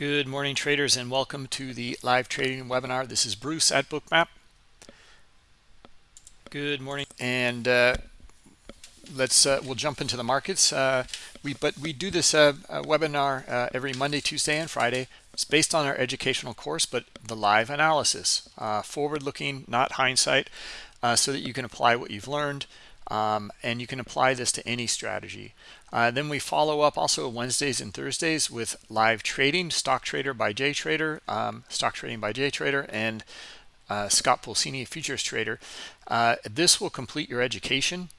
Good morning, traders, and welcome to the live trading webinar. This is Bruce at Bookmap. Good morning, and uh, let's uh, we'll jump into the markets. Uh, we but we do this uh, uh, webinar uh, every Monday, Tuesday, and Friday. It's based on our educational course, but the live analysis, forward-looking, not hindsight, so that you can apply what you've learned. Um, and you can apply this to any strategy. Uh, then we follow up also Wednesdays and Thursdays with live trading, Stock Trader by J Trader, um, Stock Trading by J Trader, and uh, Scott Pulcini, Futures Trader. Uh, this will complete your education.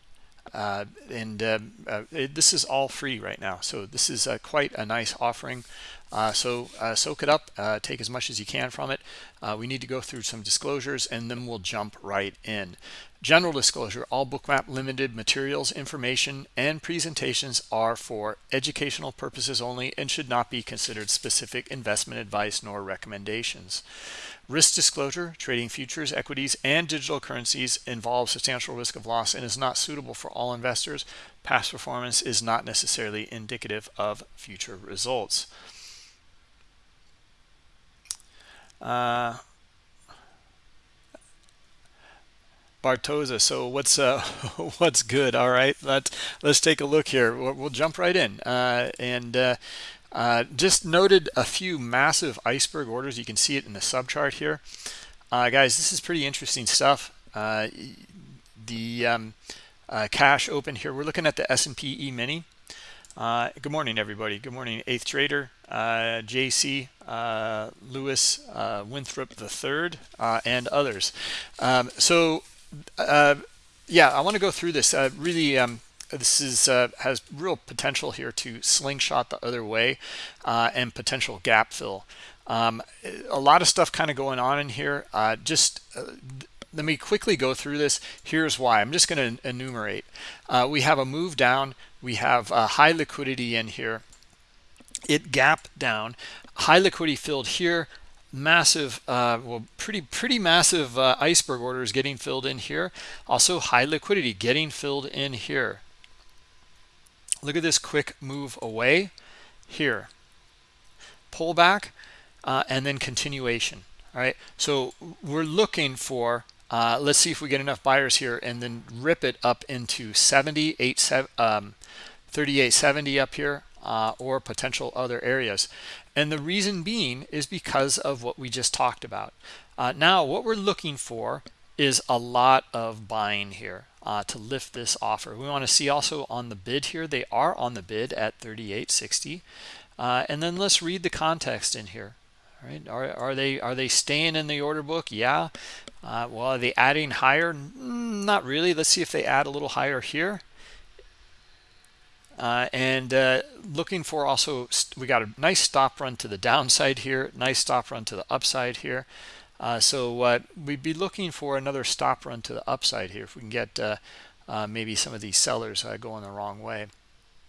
Uh, and uh, uh, it, this is all free right now. So this is quite a nice offering. so soak it up, take as much as you can from it. we need to go through some disclosures and then we'll jump right in. General disclosure, all Bookmap Limited materials, information, and presentations are for educational purposes only and should not be considered specific investment advice nor recommendations. Risk disclosure, trading futures, equities, and digital currencies involves substantial risk of loss and is not suitable for all investors. Past performance is not necessarily indicative of future results. Uh, Bartoza. So what's uh, what's good? All right, let's let's take a look here. We'll, we'll jump right in uh, and uh, uh just noted a few massive iceberg orders. You can see it in the subchart here, uh, guys. This is pretty interesting stuff. Uh, the um, cash open here. We're looking at the S&P E Mini. good morning, everybody. Good morning, Eighth Trader, JC, Lewis, Winthrop the Third, and others. Um, so uh, yeah, I want to go through this. Uh, really, um, this is uh, has real potential here to slingshot the other way uh, and potential gap fill. Um, a lot of stuff kind of going on in here. Uh, just uh, let me quickly go through this. Here's why. I'm just going to enumerate. we have a move down. We have high liquidity in here. It gapped down. High liquidity filled here massive uh, well pretty pretty massive uh, iceberg orders getting filled in here also high liquidity getting filled in here look at this quick move away. Here. Pullback uh, and then continuation all right? So we're looking for uh, let's see if we get enough buyers here and then rip it up into 70 8 um, 3870 up here uh, or potential other areas. And the reason being is because of what we just talked about. Uh, now, what we're looking for is a lot of buying here uh, to lift this offer. We want to see also on the bid here. They are on the bid at 38.60. Uh, and then let's read the context in here. All right, are, are they are they staying in the order book? Yeah. Uh, well, are they adding higher? Not really. Let's see if they add a little higher here. Uh, and uh, looking for also, we got a nice stop run to the downside here, nice stop run to the upside here. Uh, so uh, we'd be looking for another stop run to the upside here if we can get uh, uh, maybe some of these sellers going the wrong way.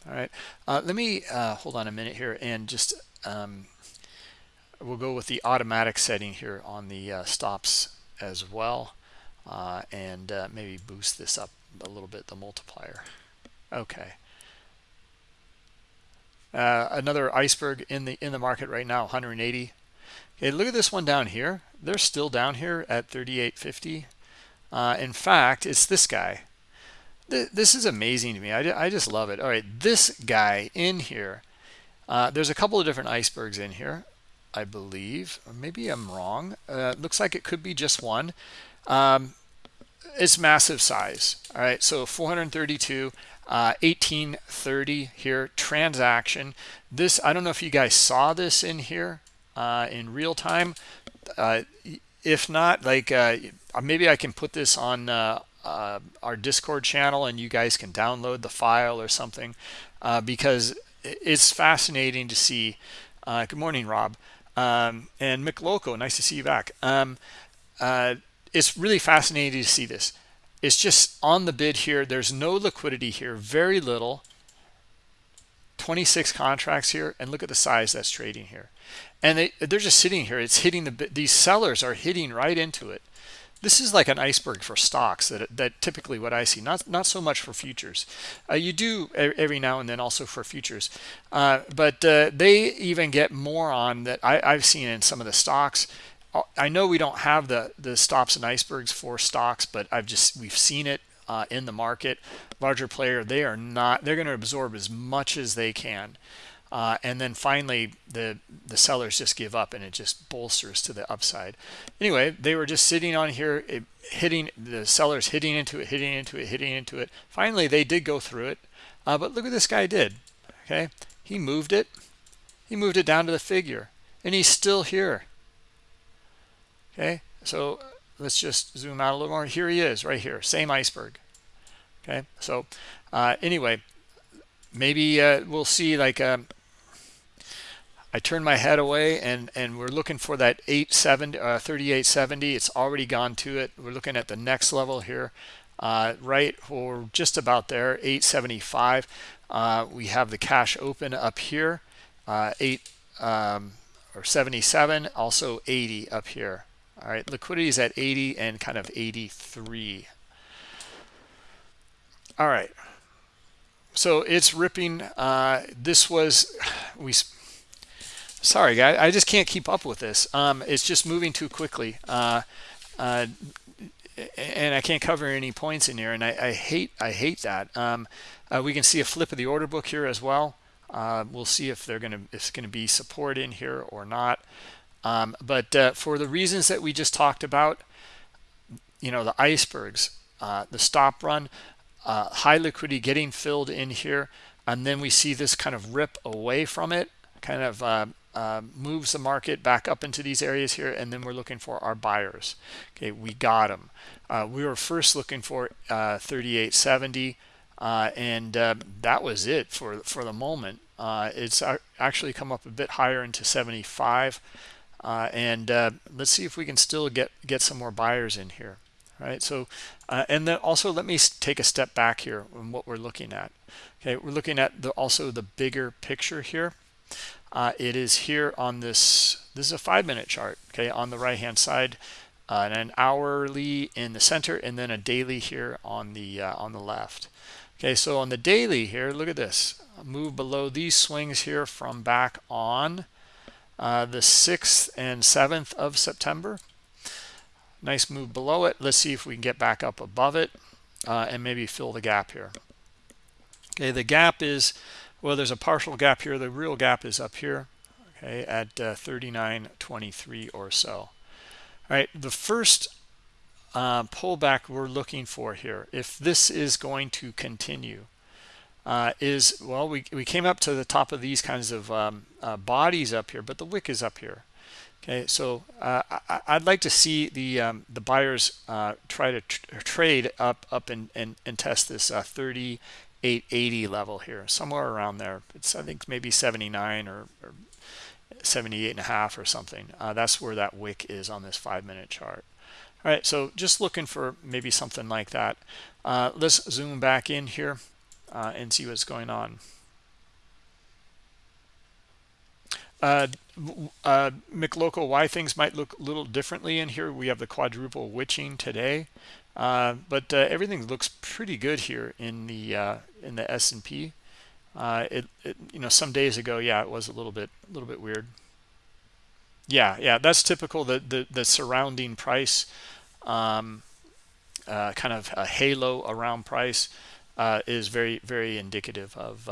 All right, let me hold on a minute here and just um, we'll go with the automatic setting here on the stops as well and maybe boost this up a little bit, the multiplier. Okay. Uh, another iceberg in the in the market right now 180 okay look at this one down here. They're still down here at 38.50 uh, in fact it's this guy. Th this is amazing to me. I, I just love it. All right this guy in here. Uh, there's a couple of different icebergs in here I believe. Maybe I'm wrong. Uh, looks like it could be just one. Um, it's massive size. All right so 432 uh, 1830 here transaction. This i don't know if you guys saw this in here uh, in real time uh, if not like uh, maybe i can put this on uh, uh, our discord channel and you guys can download the file or something because it's fascinating to see good morning rob um, and mick loco nice to see you back um, it's really fascinating to see this it's just on the bid here. There's no liquidity here, very little. 26 contracts here, and look at the size that's trading here. And they, they're just sitting here. It's hitting the, these sellers are hitting right into it. this is like an iceberg for stocks that that typically what I see. Not not so much for futures. Uh, you do every now and then also for futures. Uh, but uh, they even get more on that I, I've seen in some of the stocks. I know we don't have the the stops and icebergs for stocks but I've just we've seen it uh, in the market. Larger player they are not they're going to absorb as much as they can uh, and then finally, the the sellers just give up, and it just bolsters to the upside. Anyway, they were just sitting on here, it, hitting the sellers hitting into it, hitting into it, hitting into it. Finally, they did go through it, uh, but look what this guy did. Okay, he moved it, he moved it down to the figure, and he's still here. Okay, so let's just zoom out a little more. Here he is, right here, same iceberg. Okay, so uh, anyway, maybe uh, we'll see like. Um, I turn my head away and and we're looking for that 870 uh, 3870 it's already gone to it. We're looking at the next level here uh, right we're just about there 875 uh, we have the cash open up here uh, 8 um, or 77 also 80 up here. All right liquidity is at 80 and kind of 83 all right. So it's ripping uh, this was we sorry guys i just can't keep up with this. Um, it's just moving too quickly. Uh, uh, and i can't cover any points in here and i, I hate i hate that. Um, uh, we can see a flip of the order book here as well. Uh, we'll see if they're going to it's going to be support in here or not. Um, but uh, for the reasons that we just talked about you know the icebergs uh, the stop run high liquidity getting filled in here and then we see this kind of rip away from it kind of uh, moves the market back up into these areas here and then we're looking for our buyers. Okay we got them uh, we were first looking for uh, 3870 uh, and uh, that was it for for the moment. Uh, it's actually come up a bit higher into 75 and let's see if we can still get get some more buyers in here right? So and then also let me take a step back here on what we're looking at. Okay we're looking at the also the bigger picture here uh, it is here on this this is a five minute chart okay on the right hand side uh, and an hourly in the center and then a daily here on the uh, on the left. Okay so on the daily here look at this. Move below these swings here from back on uh, the 6th and 7th of September. Nice move below it. Let's see if we can get back up above it uh, and maybe fill the gap here. Okay the gap is well, there's a partial gap here. The real gap is up here, okay, at uh, 39.23 or so. All right, the first uh, pullback we're looking for here, if this is going to continue, uh, is, well, we, we came up to the top of these kinds of um, uh, bodies up here, but the wick is up here. Okay, so uh, I, would like to see the um, the buyers uh, try to tr trade up up and, and, and test this uh, 30 880 level here, somewhere around there. It's I think maybe 79 or, or 78 and a half or something. Uh, that's where that wick is on this five minute chart. All right, so just looking for maybe something like that. Uh, let's zoom back in here uh, and see what's going on. Uh, uh, McLocal, why things might look a little differently in here. We have the quadruple witching today. Uh, but uh, everything looks pretty good here in the uh, in the S&P. Uh, it, it, you know some days ago, yeah, it was a little bit a little bit weird. Yeah, yeah, that's typical. The the, the surrounding price, um, uh, kind of a halo around price, is very very indicative of.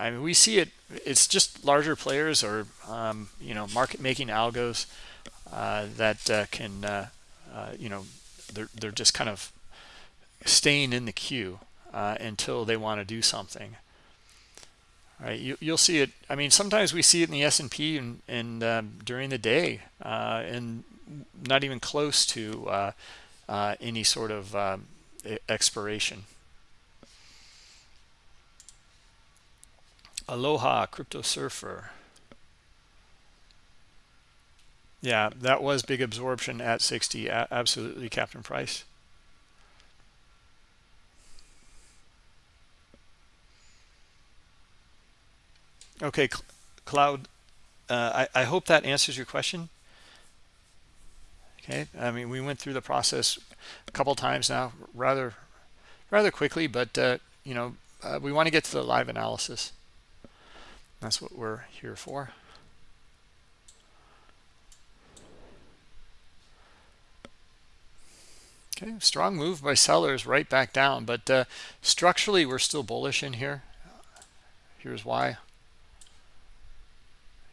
I mean, we see it. It's just larger players or um, you know market making algos that can you know they're they're just kind of staying in the queue uh, until they want to do something. All right, you, you'll see it. I mean, sometimes we see it in the S&P and, and um, during the day, uh, and not even close to uh, uh any sort of um, expiration. Aloha, Crypto Surfer. Yeah, that was big absorption at 60. absolutely, Captain Price. Okay, Cloud, uh, I, I hope that answers your question. okay i mean we went through the process a couple times now rather rather quickly but uh, you know uh, we want to get to the live analysis that's what we're here for okay strong move by sellers right back down but uh, structurally we're still bullish in here. Here's why.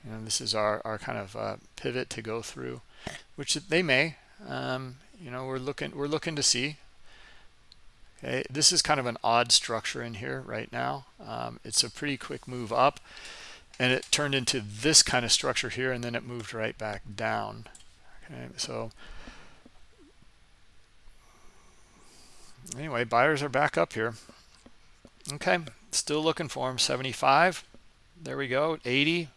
You know this is our, our kind of uh, pivot to go through which they may um, you know we're looking we're looking to see. Okay this is kind of an odd structure in here right now. Um, it's a pretty quick move up and it turned into this kind of structure here and then it moved right back down. Okay so anyway buyers are back up here. Okay still looking for them 75 there we go 80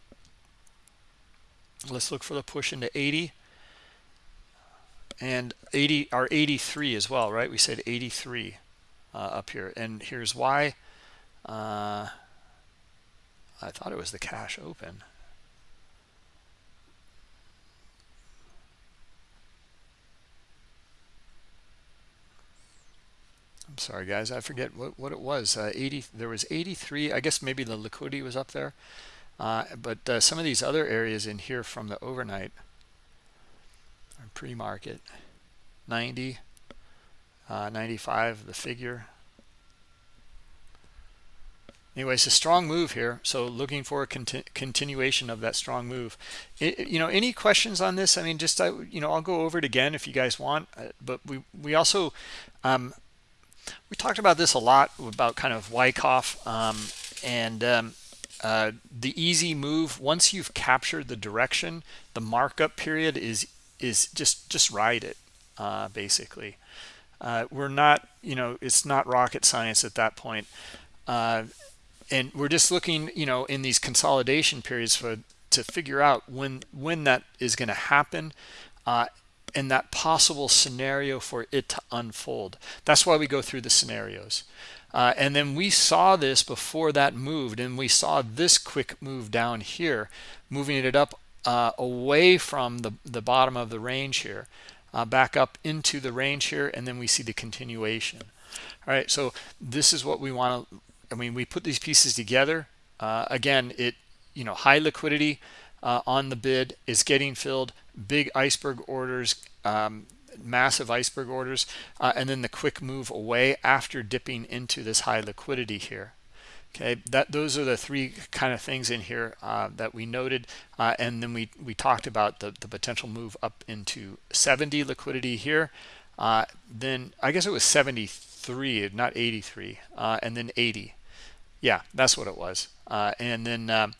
let's look for the push into 80 and 80 our 83 as well right? We said 83 uh, up here. And here's why. Uh, I thought it was the cash open Sorry guys I forget what, what it was. Uh, 80 there was 83 I guess maybe the liquidity was up there. Uh, but uh, some of these other areas in here from the overnight pre-market. 90 uh, 95 the figure. Anyway it's a strong move here so looking for a conti continuation of that strong move. It, you know any questions on this? I mean just I, you know i'll go over it again if you guys want uh, but we we also um, we talked about this a lot about kind of Wyckoff um, and um, uh, the easy move once you've captured the direction the markup period is is just just ride it uh, basically. Uh, we're not you know it's not rocket science at that point. Uh, and we're just looking you know in these consolidation periods for to figure out when when that is going to happen. Uh, and that possible scenario for it to unfold. That's why we go through the scenarios. Uh, and then we saw this before that moved, and we saw this quick move down here, moving it up uh, away from the, the bottom of the range here, uh, back up into the range here, and then we see the continuation. All right, so this is what we want to, I mean, we put these pieces together. Uh, again, it, you know, high liquidity uh, on the bid is getting filled, big iceberg orders um, massive iceberg orders uh, and then the quick move away after dipping into this high liquidity here. Okay that those are the three kind of things in here uh, that we noted uh, and then we we talked about the, the potential move up into 70 liquidity here. Uh, then I guess it was 73 not 83 uh, and then 80 yeah that's what it was. And then um,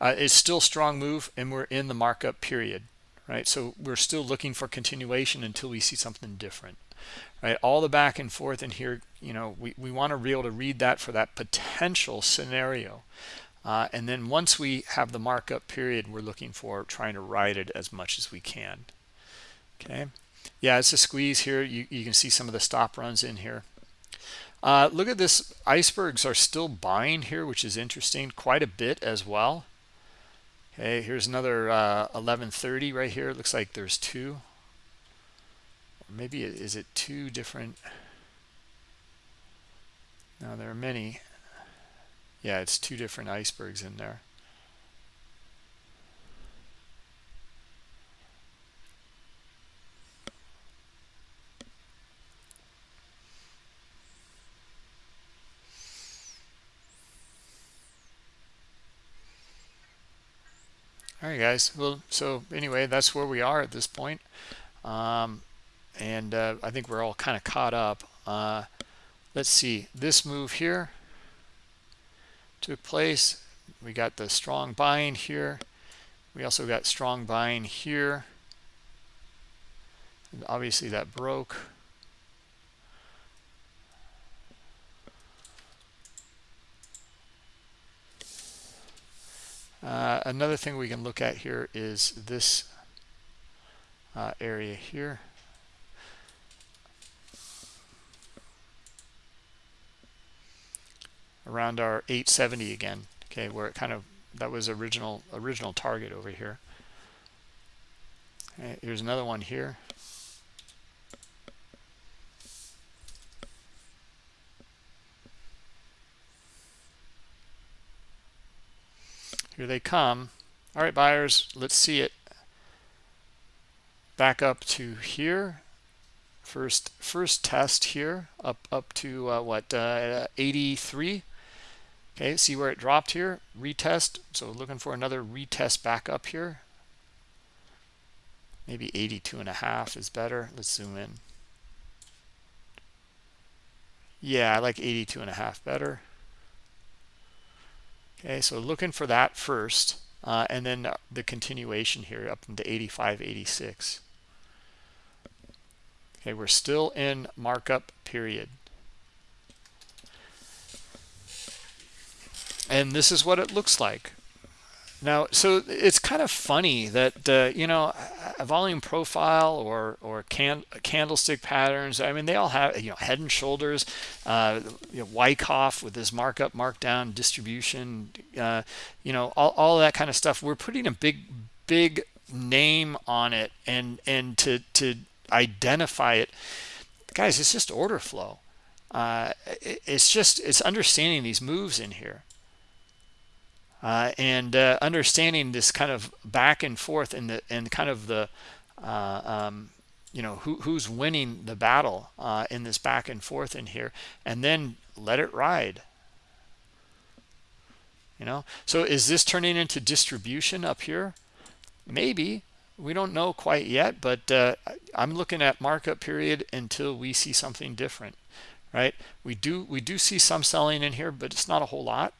it's still strong move and we're in the markup period right? So we're still looking for continuation until we see something different, right? All the back and forth in here, you know, we, we want to be able to read that for that potential scenario. Uh, and then once we have the markup period, we're looking for trying to ride it as much as we can. Okay. Yeah, it's a squeeze here. You, you can see some of the stop runs in here. Uh, look at this. Icebergs are still buying here, which is interesting quite a bit as well. Okay, here's another uh, 1130 right here. It looks like there's two. Maybe it, is it two different? Now there are many. Yeah, it's two different icebergs in there. All right guys. Well so anyway that's where we are at this point. Um, and uh, I think we're all kind of caught up. Uh, let's see. This move here took place. We got the strong buying here. We also got strong buying here. And obviously that broke Uh, another thing we can look at here is this uh, area here. around our 870 again okay where it kind of that was original original target over here okay, here's another one here here they come. All right buyers let's see it. Back up to here. First first test here up up to uh, what uh, 83 okay see where it dropped here? Retest. So looking for another retest back up here. Maybe 82 and a half is better. Let's zoom in. Yeah i like 82 and a half better okay so looking for that first uh, and then the continuation here up into 85 86 okay we're still in markup period. And this is what it looks like now so it's kind of funny that uh, you know a volume profile or or can, candlestick patterns i mean they all have you know head and shoulders uh, you know, wyckoff with this markup markdown distribution uh, you know all, all that kind of stuff. We're putting a big big name on it and and to to identify it. Guys it's just order flow. Uh, it, it's just it's understanding these moves in here uh, and uh, understanding this kind of back and forth and the and kind of the uh, um, you know who, who's winning the battle uh, in this back and forth in here and then let it ride. You know? So is this turning into distribution up here? Maybe. We don't know quite yet but uh, i'm looking at markup period until we see something different right? We do we do see some selling in here but it's not a whole lot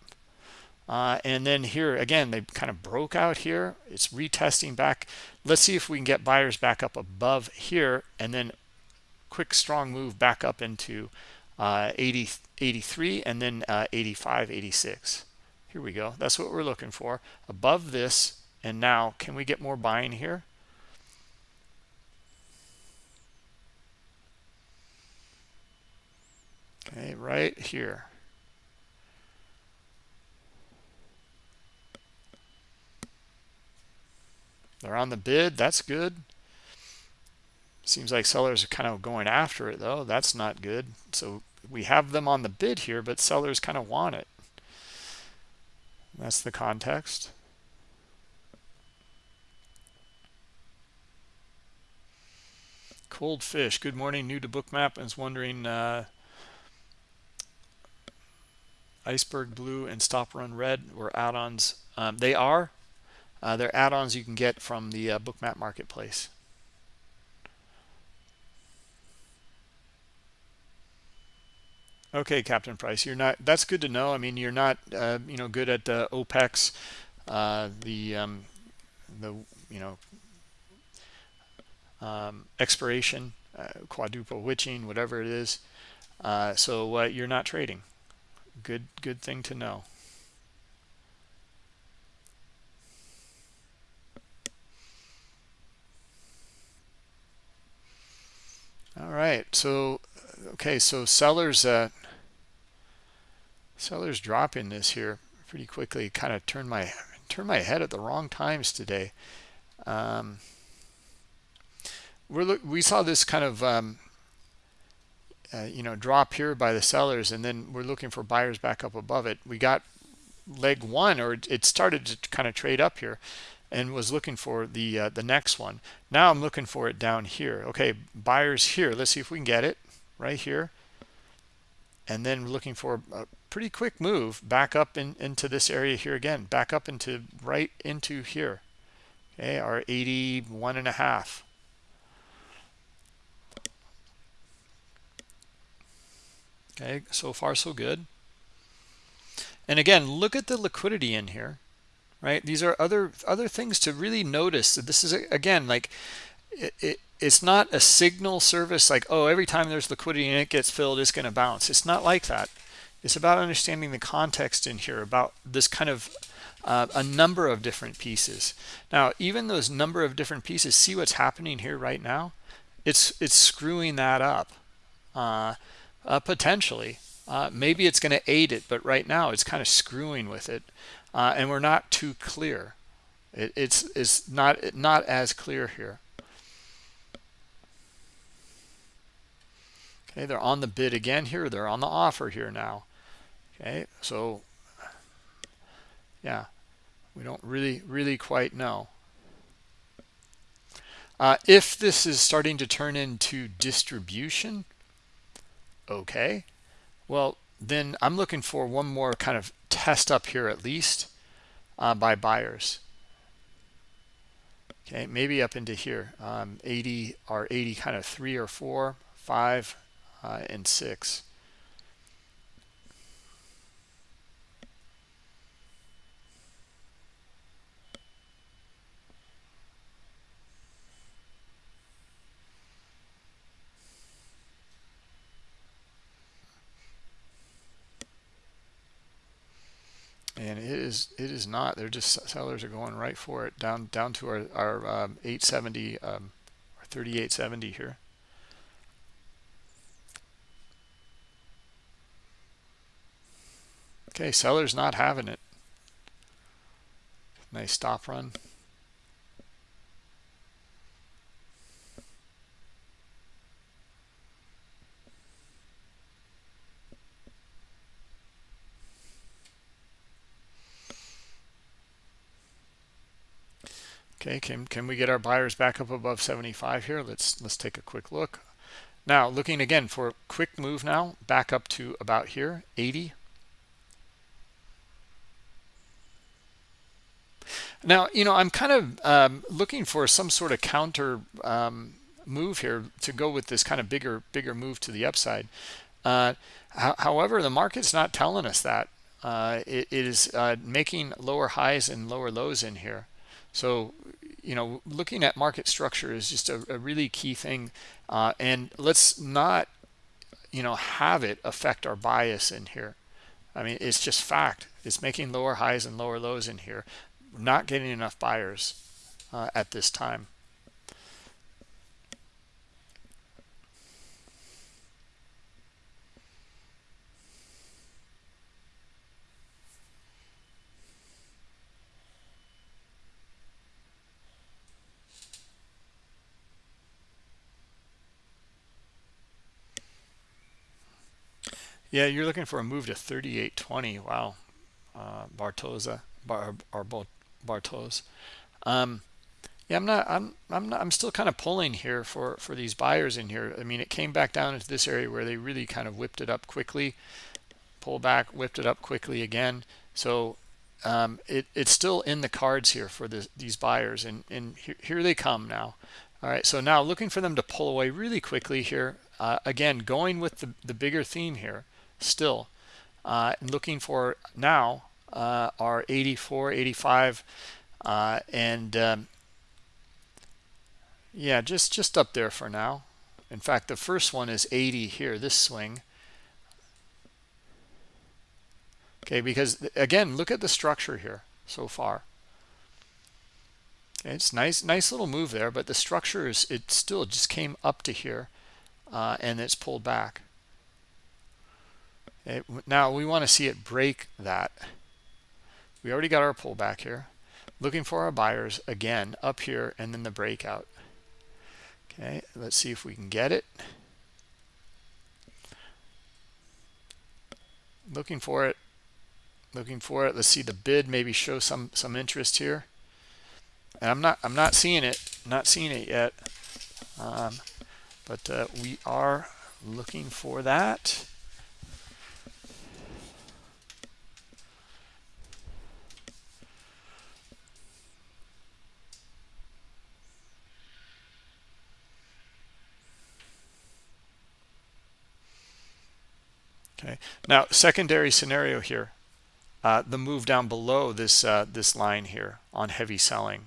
uh, and then here again they kind of broke out here. It's retesting back. Let's see if we can get buyers back up above here and then quick strong move back up into uh, 80 83 and then uh, 85 86 here we go. That's what we're looking for. Above this. And now can we get more buying here? Okay right here They're on the bid. That's good. Seems like sellers are kind of going after it, though. That's not good. So we have them on the bid here, but sellers kind of want it. That's the context. Cold fish. Good morning. New to Bookmap. I was wondering, uh, Iceberg Blue and Stop Run Red were add-ons. Um, they are. Uh, they're add-ons you can get from the uh, Bookmap Marketplace. Okay, Captain Price, you're not. That's good to know. I mean, you're not, uh, you know, good at uh, OPEX, uh, the, um, the, you know, um, expiration, uh, quadruple witching, whatever it is. Uh, so you're not trading. Good, good thing to know. All right so okay so sellers uh sellers dropping this here pretty quickly kind of turn my turn my head at the wrong times today. Um we're we saw this kind of um uh, you know drop here by the sellers and then we're looking for buyers back up above it. We got leg one or it started to kind of trade up here and was looking for the uh, the next one. Now i'm looking for it down here. Okay buyers here. Let's see if we can get it right here. And then looking for a pretty quick move back up in, into this area here again. Back up into right into here. Okay our 81 and a half. Okay so far so good. And again look at the liquidity in here right? These are other other things to really notice this is again like it, it, it's not a signal service like oh every time there's liquidity and it gets filled it's going to bounce. It's not like that. It's about understanding the context in here about this kind of uh, a number of different pieces. Now even those number of different pieces see what's happening here right now? It's it's screwing that up uh, uh, potentially. Uh, maybe it's going to aid it but right now it's kind of screwing with it uh, and we're not too clear. It, it's it's not not as clear here. Okay, they're on the bid again here. They're on the offer here now. Okay, so yeah, we don't really really quite know uh, if this is starting to turn into distribution okay well then i'm looking for one more kind of test up here at least uh, by buyers. Okay maybe up into here um, 80 or 80 kind of three or four five uh, and six and it is it is not. They're just sellers are going right for it down down to our, our um, 870 um, or 3870 here. Okay sellers not having it. Nice stop run Okay, can, can we get our buyers back up above 75 here? Let's let's take a quick look. Now, looking again for a quick move now, back up to about here, 80. Now, you know, I'm kind of um, looking for some sort of counter um, move here to go with this kind of bigger, bigger move to the upside. Uh, however, the market's not telling us that. Uh, it, it is uh, making lower highs and lower lows in here. So, you know, looking at market structure is just a, a really key thing. Uh, and let's not, you know, have it affect our bias in here. I mean, it's just fact. It's making lower highs and lower lows in here. not getting enough buyers uh, at this time. Yeah, you're looking for a move to 38.20. Wow. Uh, Bartoza, Bar, Bar, Bartos. Um, yeah, I'm not, I'm, I'm not, I'm still kind of pulling here for, for these buyers in here. I mean, it came back down into this area where they really kind of whipped it up quickly, pull back, whipped it up quickly again. So um, it, it's still in the cards here for this, these buyers and, and here, here they come now. All right, so now looking for them to pull away really quickly here. Uh, again, going with the, the bigger theme here still uh, looking for now uh, are 84 85 uh, and um, yeah just just up there for now. In fact the first one is 80 here this swing. Okay because again look at the structure here so far. It's nice nice little move there but the structure is it still just came up to here uh, and it's pulled back it, now we want to see it break that. We already got our pullback here. Looking for our buyers again up here and then the breakout. Okay, let's see if we can get it. Looking for it. Looking for it. Let's see the bid maybe show some some interest here. And I'm not I'm not seeing it. Not seeing it yet. Um, but uh, we are looking for that. Okay. Now, secondary scenario here, uh, the move down below this uh, this line here on heavy selling.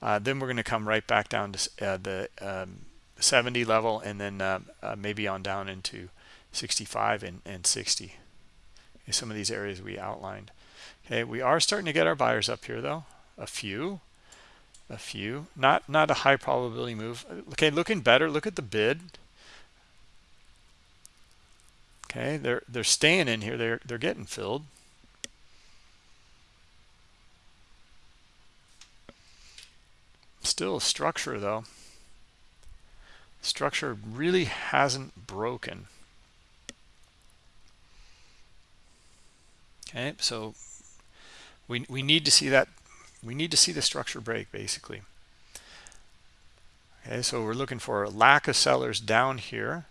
Uh, then we're going to come right back down to uh, the um, 70 level and then uh, uh, maybe on down into 65 and, and 60. Okay, some of these areas we outlined. Okay, we are starting to get our buyers up here though. A few, a few, not not a high probability move. Okay, looking better. Look at the bid. Okay, they're they're staying in here. They're they're getting filled. Still a structure though. Structure really hasn't broken. Okay, so we we need to see that we need to see the structure break basically okay so we're looking for a lack of sellers down here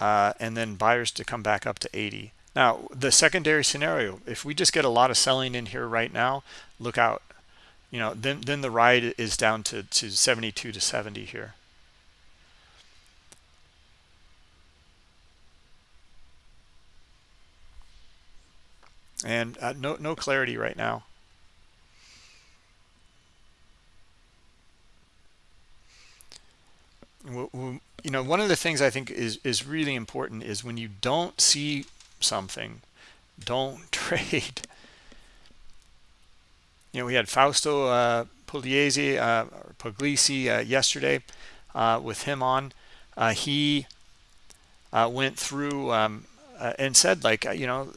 uh, and then buyers to come back up to 80 now the secondary scenario if we just get a lot of selling in here right now look out. You know then then the ride is down to to 72 to 70 here. And uh, no no clarity right now you know one of the things i think is is really important is when you don't see something don't trade. You know we had fausto uh pugliese uh uh, yesterday uh with him on. Uh he uh went through um uh, and said like you know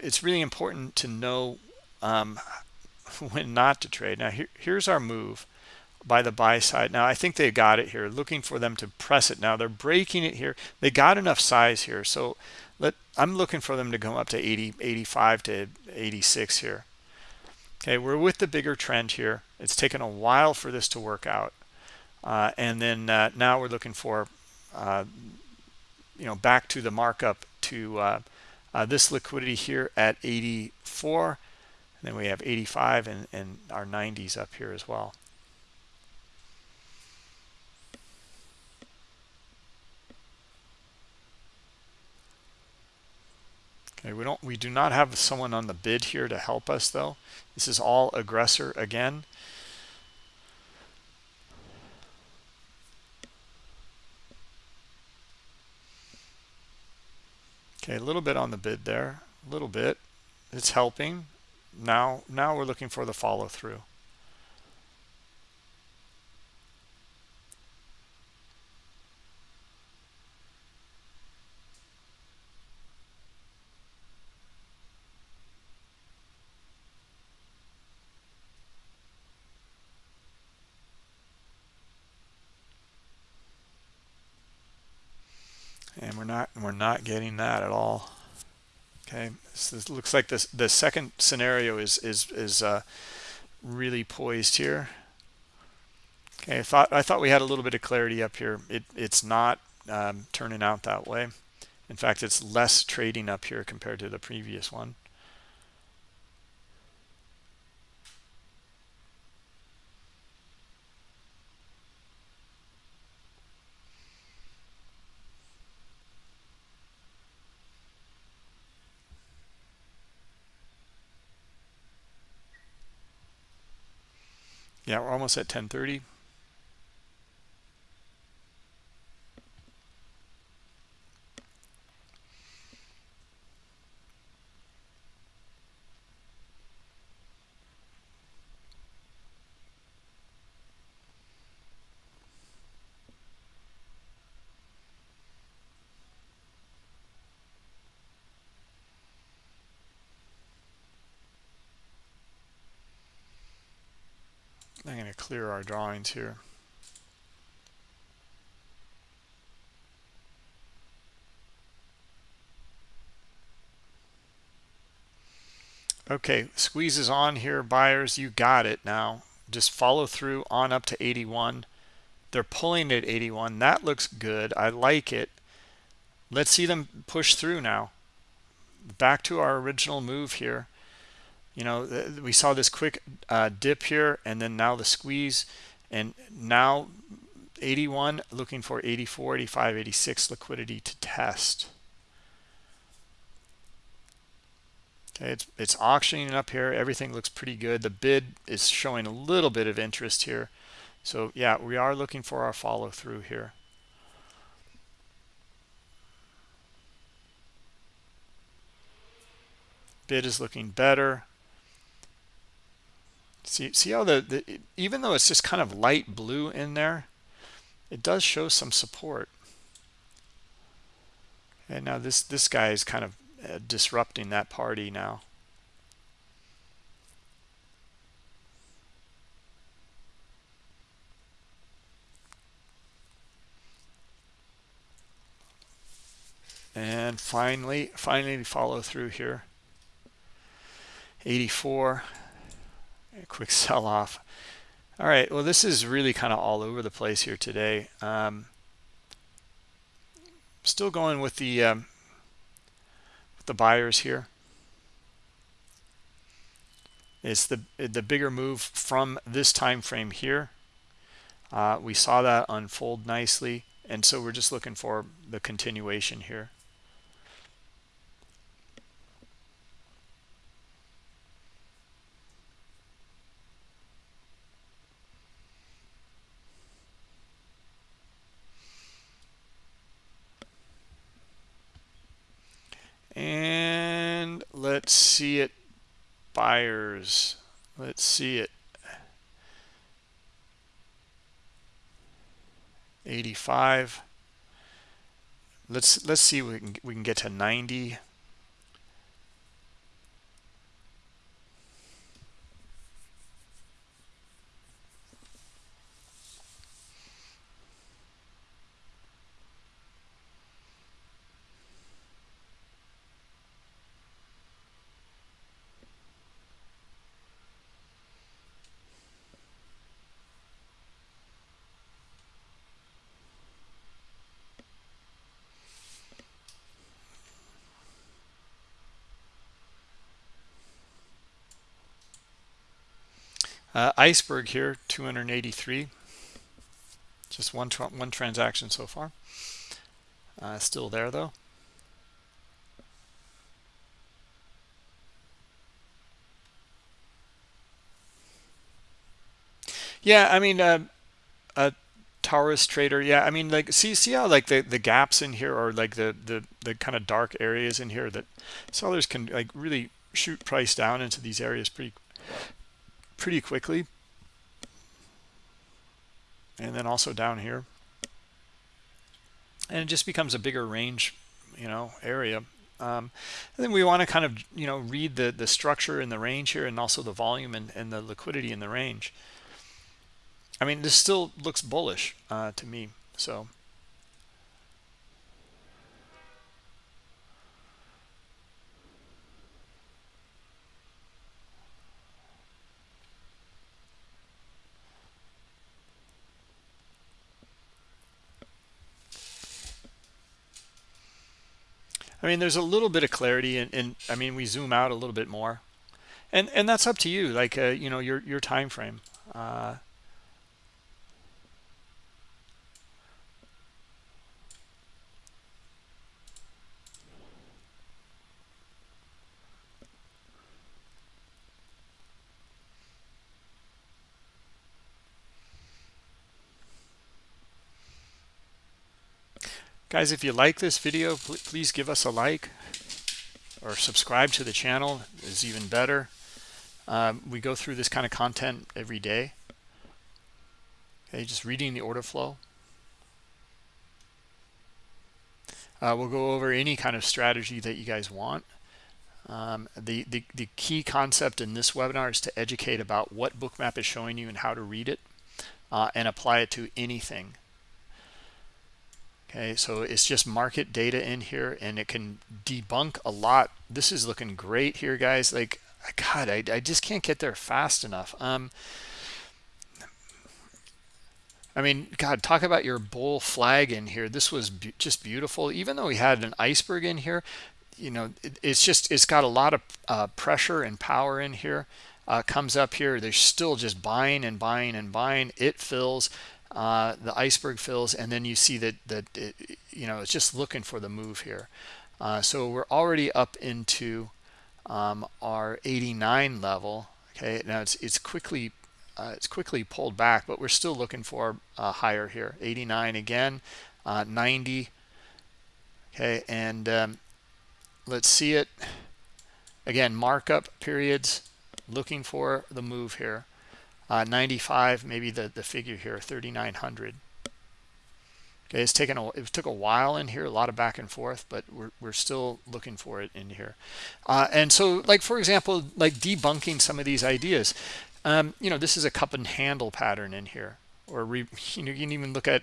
it's really important to know um when not to trade. Now here, here's our move by the buy side. Now i think they got it here. Looking for them to press it. Now they're breaking it here. They got enough size here. So let i'm looking for them to go up to 80 85 to 86 here. Okay we're with the bigger trend here. It's taken a while for this to work out. Uh, and then uh, now we're looking for uh, you know back to the markup to uh, uh, this liquidity here at 84 and then we have 85 and, and our 90s up here as well Okay, we don't we do not have someone on the bid here to help us though. This is all aggressor again. Okay, a little bit on the bid there, a little bit. It's helping. Now now we're looking for the follow through. and we're not getting that at all. Okay so this looks like this the second scenario is is is uh, really poised here. Okay i thought i thought we had a little bit of clarity up here. It it's not um, turning out that way. In fact it's less trading up here compared to the previous one Yeah, we're almost at 1030. I'm going to clear our drawings here. Okay, squeezes on here, buyers. You got it now. Just follow through on up to 81. They're pulling at 81. That looks good. I like it. Let's see them push through now. Back to our original move here you know we saw this quick uh, dip here and then now the squeeze and now 81 looking for 84 85 86 liquidity to test. Okay it's it's auctioning up here. Everything looks pretty good. The bid is showing a little bit of interest here. So yeah we are looking for our follow through here. Bid is looking better See, see how the, the even though it's just kind of light blue in there, it does show some support. And now this this guy is kind of uh, disrupting that party now. And finally, finally follow through here. 84 a quick sell off. All right well this is really kind of all over the place here today. Um, still going with the um, with the buyers here. It's the the bigger move from this time frame here. Uh, we saw that unfold nicely and so we're just looking for the continuation here and let's see it buyers let's see it. 85 let's let's see we can we can get to 90 Uh, iceberg here, 283. Just one tra one transaction so far. Uh, still there though. Yeah, I mean, uh, a Taurus trader. Yeah, I mean, like, see, see how like the the gaps in here are like the the the kind of dark areas in here that sellers can like really shoot price down into these areas pretty pretty quickly. And then also down here. And it just becomes a bigger range, you know, area. Um, and then we want to kind of, you know, read the, the structure in the range here and also the volume and, and the liquidity in the range. I mean, this still looks bullish uh, to me. So I mean, there's a little bit of clarity, and, and I mean, we zoom out a little bit more, and and that's up to you, like uh, you know, your your time frame. Uh, Guys, if you like this video, please give us a like or subscribe to the channel is even better. Um, we go through this kind of content every day. Okay, just reading the order flow. Uh, we'll go over any kind of strategy that you guys want. Um, the, the, the key concept in this webinar is to educate about what bookmap is showing you and how to read it uh, and apply it to anything okay so it's just market data in here and it can debunk a lot. This is looking great here guys. Like god i, I just can't get there fast enough. Um i mean god talk about your bull flag in here. This was be just beautiful. Even though we had an iceberg in here you know it, it's just it's got a lot of uh, pressure and power in here uh, comes up here. They're still just buying and buying and buying. It fills uh, the iceberg fills and then you see that that it, you know it's just looking for the move here. Uh, so we're already up into um, our 89 level okay? Now it's it's quickly uh, it's quickly pulled back but we're still looking for uh, higher here. 89 again uh, 90 okay? And um, let's see it. Again markup periods looking for the move here uh, 95 maybe the the figure here 3900 okay it's taken a it took a while in here a lot of back and forth but we're, we're still looking for it in here. Uh, and so like for example like debunking some of these ideas um, you know this is a cup and handle pattern in here or re, you know you can even look at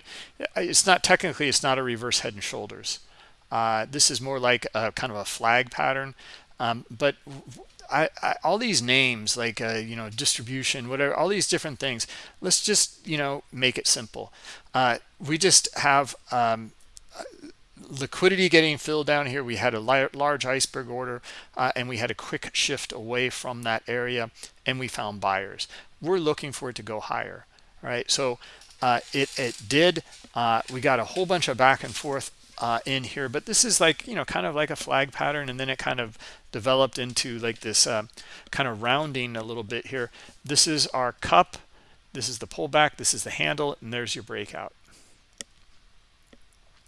it's not technically it's not a reverse head and shoulders. Uh, this is more like a kind of a flag pattern um, but I, I, all these names like uh, you know distribution whatever all these different things let's just you know make it simple. Uh, we just have um, liquidity getting filled down here. We had a large iceberg order uh, and we had a quick shift away from that area and we found buyers. We're looking for it to go higher right? So uh, it, it did. Uh, we got a whole bunch of back and forth uh, in here but this is like you know kind of like a flag pattern and then it kind of developed into like this uh, kind of rounding a little bit here. This is our cup this is the pullback this is the handle and there's your breakout.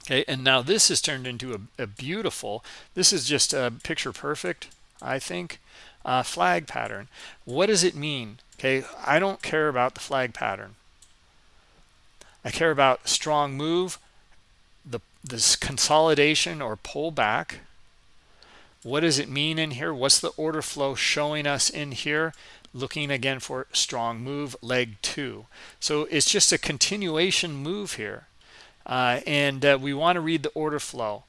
Okay and now this has turned into a, a beautiful this is just a picture perfect i think uh, flag pattern. What does it mean? Okay i don't care about the flag pattern. I care about strong move this consolidation or pullback what does it mean in here? What's the order flow showing us in here? Looking again for strong move leg two. So it's just a continuation move here uh, and uh, we want to read the order flow.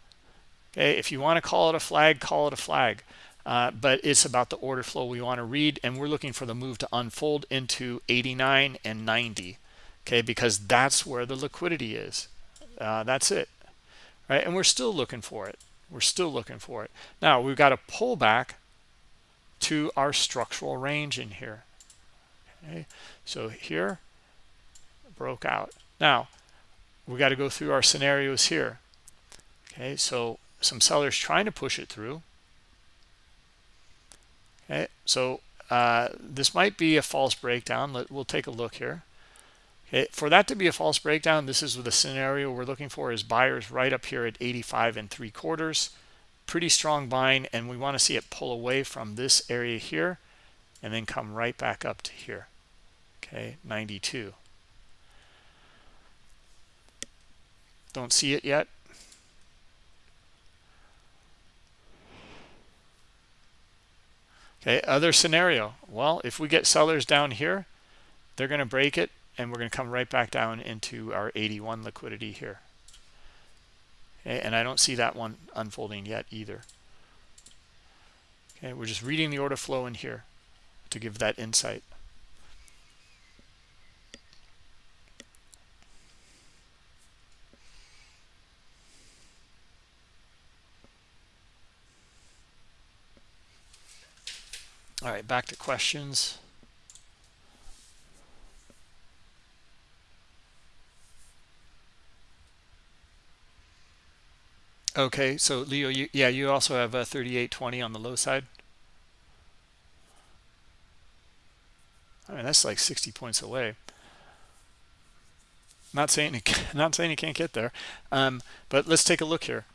Okay if you want to call it a flag call it a flag uh, but it's about the order flow we want to read and we're looking for the move to unfold into 89 and 90 okay because that's where the liquidity is. Uh, that's it right? And we're still looking for it. We're still looking for it. Now we've got a pullback to our structural range in here. Okay? So here broke out. Now we got to go through our scenarios here. Okay? So some sellers trying to push it through. Okay? So uh, this might be a false breakdown. Let, we'll take a look here okay for that to be a false breakdown this is the scenario we're looking for is buyers right up here at 85 and three quarters. Pretty strong buying and we want to see it pull away from this area here and then come right back up to here. Okay 92 don't see it yet. Okay other scenario. Well if we get sellers down here they're going to break it and we're going to come right back down into our 81 liquidity here. Okay, and I don't see that one unfolding yet either. Okay we're just reading the order flow in here to give that insight. All right back to questions Okay, so Leo, you, yeah, you also have a 3820 on the low side. I mean, that's like 60 points away. Not saying not saying you can't get there, um, but let's take a look here.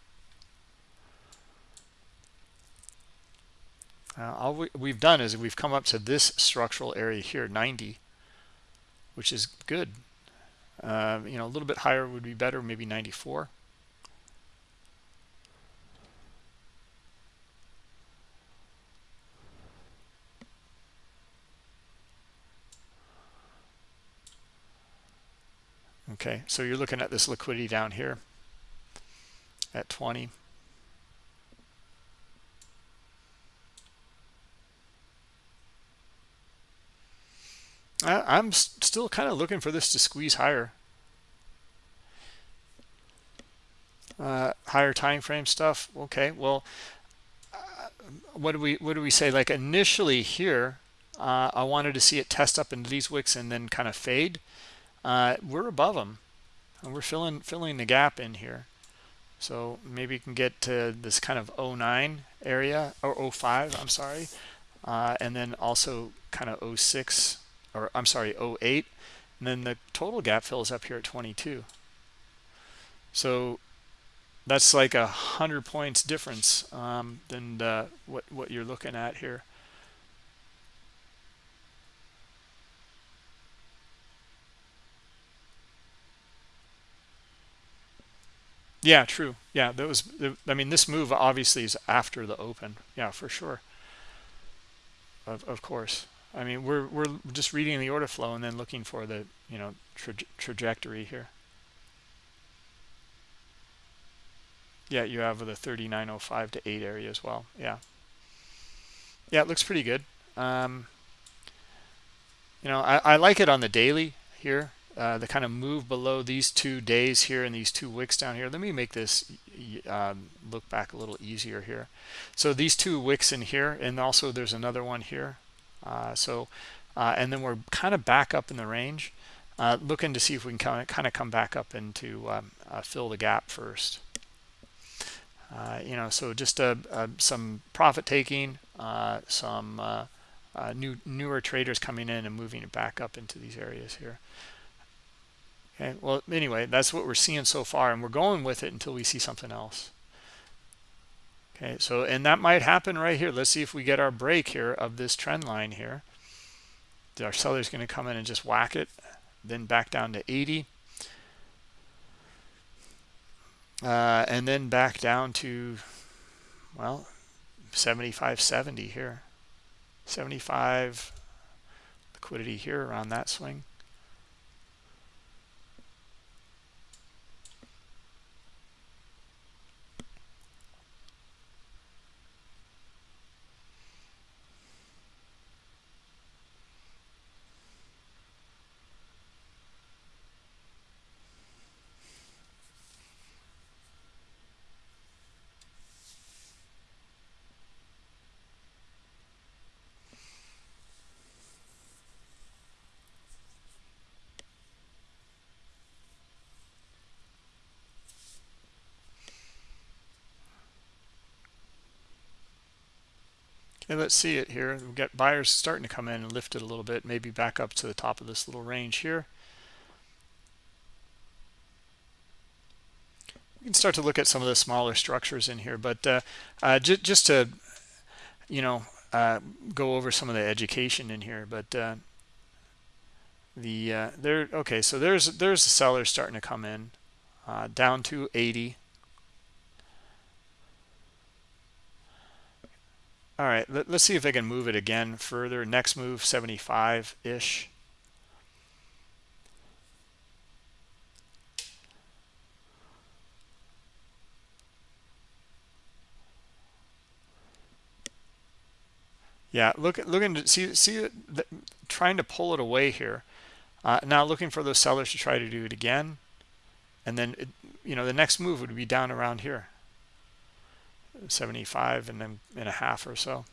Uh, all we, we've done is we've come up to this structural area here, 90, which is good. Uh, you know, a little bit higher would be better, maybe 94. Okay so you're looking at this liquidity down here at 20 I'm still kind of looking for this to squeeze higher. Uh, higher time frame stuff okay well uh, what do we what do we say like initially here uh, I wanted to see it test up into these wicks and then kind of fade uh, we're above them and we're filling filling the gap in here. So maybe you can get to this kind of 09 area or 05 I'm sorry. Uh, and then also kind of 06 or I'm sorry 08 and then the total gap fills up here at 22 so that's like a hundred points difference um, than the, what what you're looking at here Yeah, true. Yeah, that was. I mean, this move obviously is after the open. Yeah, for sure. Of of course. I mean, we're we're just reading the order flow and then looking for the you know tra trajectory here. Yeah, you have the 3905 to 8 area as well. Yeah. yeah, it looks pretty good. Um, you know, I, I like it on the daily here. Uh, the kind of move below these two days here and these two wicks down here. Let me make this um, look back a little easier here. So these two wicks in here, and also there's another one here. Uh, so, uh, and then we're kind of back up in the range, uh, looking to see if we can kind of, come back up into um, uh, fill the gap first. Uh, you know, so just some profit taking, some new newer traders coming in and moving it back up into these areas here. Okay, well, anyway, that's what we're seeing so far, and we're going with it until we see something else. Okay, so, and that might happen right here. Let's see if we get our break here of this trend line here. Our seller's going to come in and just whack it, then back down to 80. Uh, and then back down to, well, 75, 70 here. 75 liquidity here around that swing. Okay, let's see it here. We've got buyers starting to come in and lift it a little bit, maybe back up to the top of this little range here. We can start to look at some of the smaller structures in here, but uh, uh, ju just to, you know, uh, go over some of the education in here. But uh, the uh, there, okay, so there's there's the sellers starting to come in uh, down to 80. All right, let, us see if they can move it again further. Next move, 75-ish. Yeah, look, looking to see, see, the, trying to pull it away here. Uh, now looking for those sellers to try to do it again, and then it, you know the next move would be down around here. 75 and then in a half or so.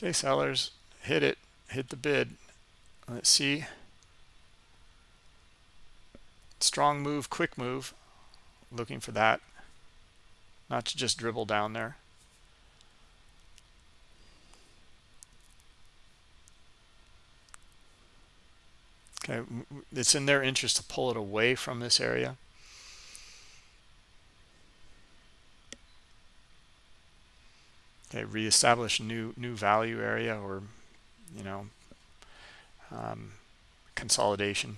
Okay, sellers, hit it, hit the bid. Let's see strong move quick move looking for that. Not to just dribble down there. Okay it's in their interest to pull it away from this area. Okay reestablish new new value area or you know um, consolidation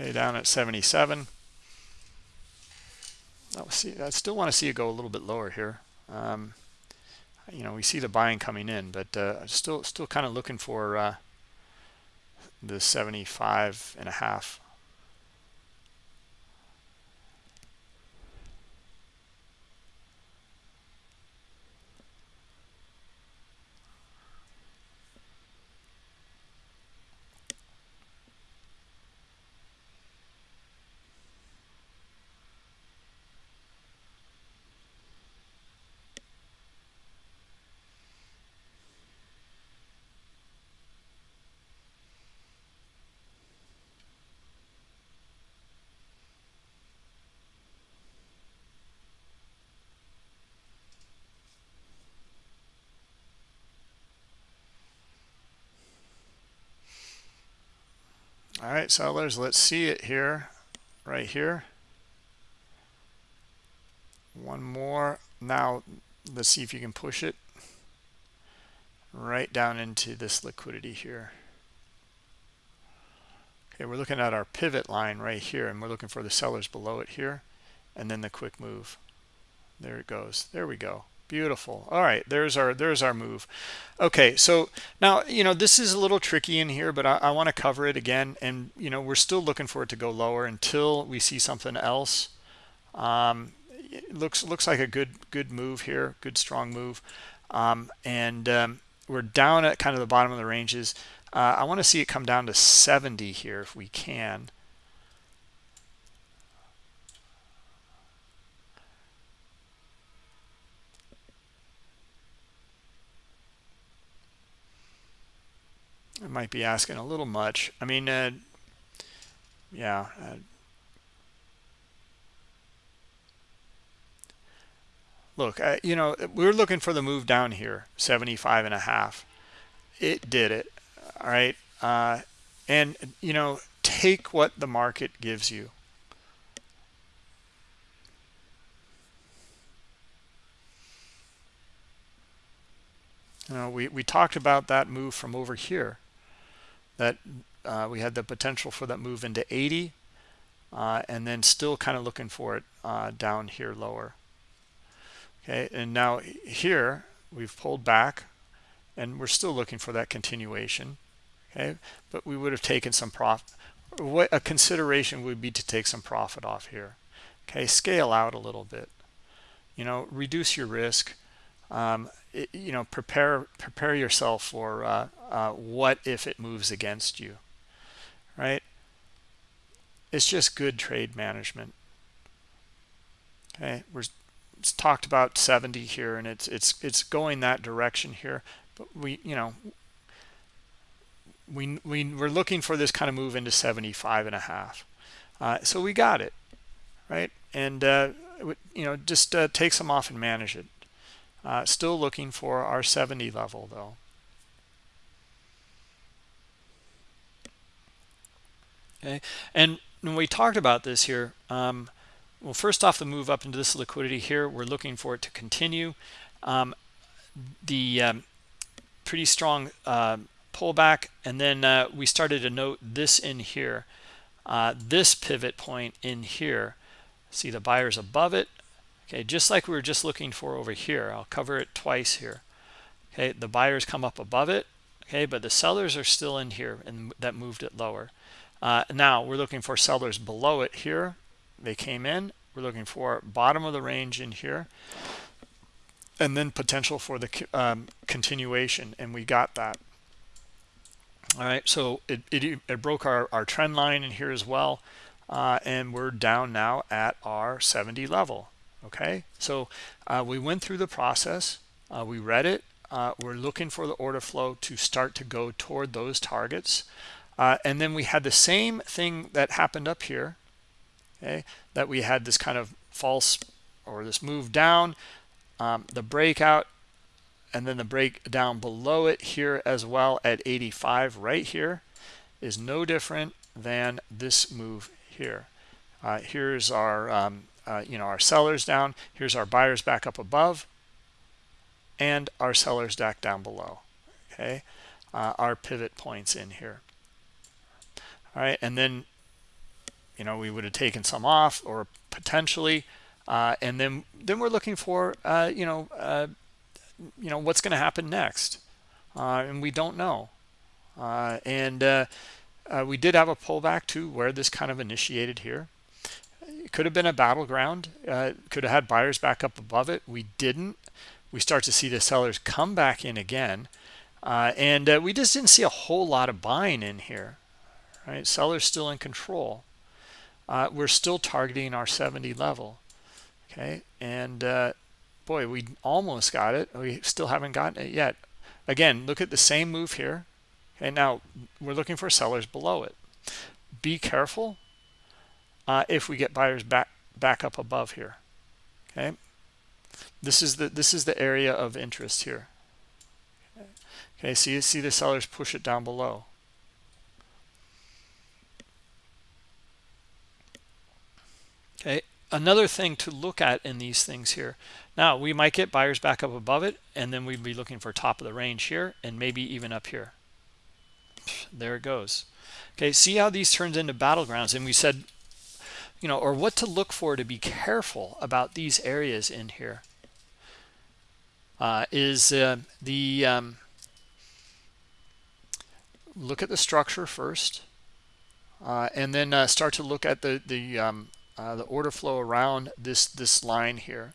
Okay, down at 77. I see. I still want to see it go a little bit lower here. Um, you know, we see the buying coming in, but uh, still, still kind of looking for uh, the 75 and a half. all right sellers let's see it here right here. One more. Now let's see if you can push it right down into this liquidity here. Okay we're looking at our pivot line right here and we're looking for the sellers below it here and then the quick move. There it goes. There we go beautiful. All right there's our there's our move. Okay so now you know this is a little tricky in here but i, I want to cover it again and you know we're still looking for it to go lower until we see something else. Um looks looks like a good good move here good strong move. Um, and um, we're down at kind of the bottom of the ranges. Uh, i want to see it come down to 70 here if we can I might be asking a little much. I mean, uh, yeah. Uh, look, uh, you know, we are looking for the move down here, 75 and a half. It did it. All right. Uh, and, you know, take what the market gives you. You know, we, we talked about that move from over here that uh, we had the potential for that move into 80 uh, and then still kind of looking for it uh, down here lower. Okay and now here we've pulled back and we're still looking for that continuation okay? But we would have taken some profit what a consideration would be to take some profit off here okay? Scale out a little bit. You know reduce your risk. Um, it, you know prepare prepare yourself for uh, uh, what if it moves against you right? It's just good trade management. Okay we're it's talked about 70 here and it's it's it's going that direction here but we you know we, we we're looking for this kind of move into 75 and a half. Uh, so we got it right? And uh, you know just uh, take some off and manage it. Uh, still looking for our 70 level though. Okay, and when we talked about this here, um, well, first off, the move up into this liquidity here, we're looking for it to continue. Um, the um, pretty strong uh, pullback, and then uh, we started to note this in here, uh, this pivot point in here. See the buyers above it, okay just like we were just looking for over here. I'll cover it twice here. Okay the buyers come up above it okay but the sellers are still in here and that moved it lower uh, now we're looking for sellers below it here. They came in. We're looking for bottom of the range in here. And then potential for the um, continuation and we got that. All right so it, it, it broke our, our trend line in here as well uh, and we're down now at our 70 level okay? So uh, we went through the process uh, we read it uh, we're looking for the order flow to start to go toward those targets uh, and then we had the same thing that happened up here okay that we had this kind of false or this move down um, the breakout and then the break down below it here as well at 85 right here is no different than this move here uh, here's our um, uh, you know, our sellers down. Here's our buyers back up above and our sellers back down below. Okay, uh, our pivot points in here. All right, and then, you know, we would have taken some off or potentially, uh, and then then we're looking for, uh, you know, uh, you know, what's going to happen next, uh, and we don't know. and we did have a pullback to where this kind of initiated here it could have been a battleground. Uh, could have had buyers back up above it. We didn't. We start to see the sellers come back in again. Uh, and uh, we just didn't see a whole lot of buying in here. Right? Sellers still in control. Uh, we're still targeting our 70 level. Okay. And uh, boy, we almost got it. We still haven't gotten it yet. Again, look at the same move here. Okay. Now we're looking for sellers below it. Be careful uh, if we get buyers back back up above here okay this is the this is the area of interest here okay so you see the sellers push it down below okay another thing to look at in these things here. Now we might get buyers back up above it and then we'd be looking for top of the range here and maybe even up here. There it goes. Okay see how these turns into battlegrounds and we said you know or what to look for to be careful about these areas in here. Uh, is uh, the um, look at the structure first uh, and then uh, start to look at the the um, uh, the order flow around this this line here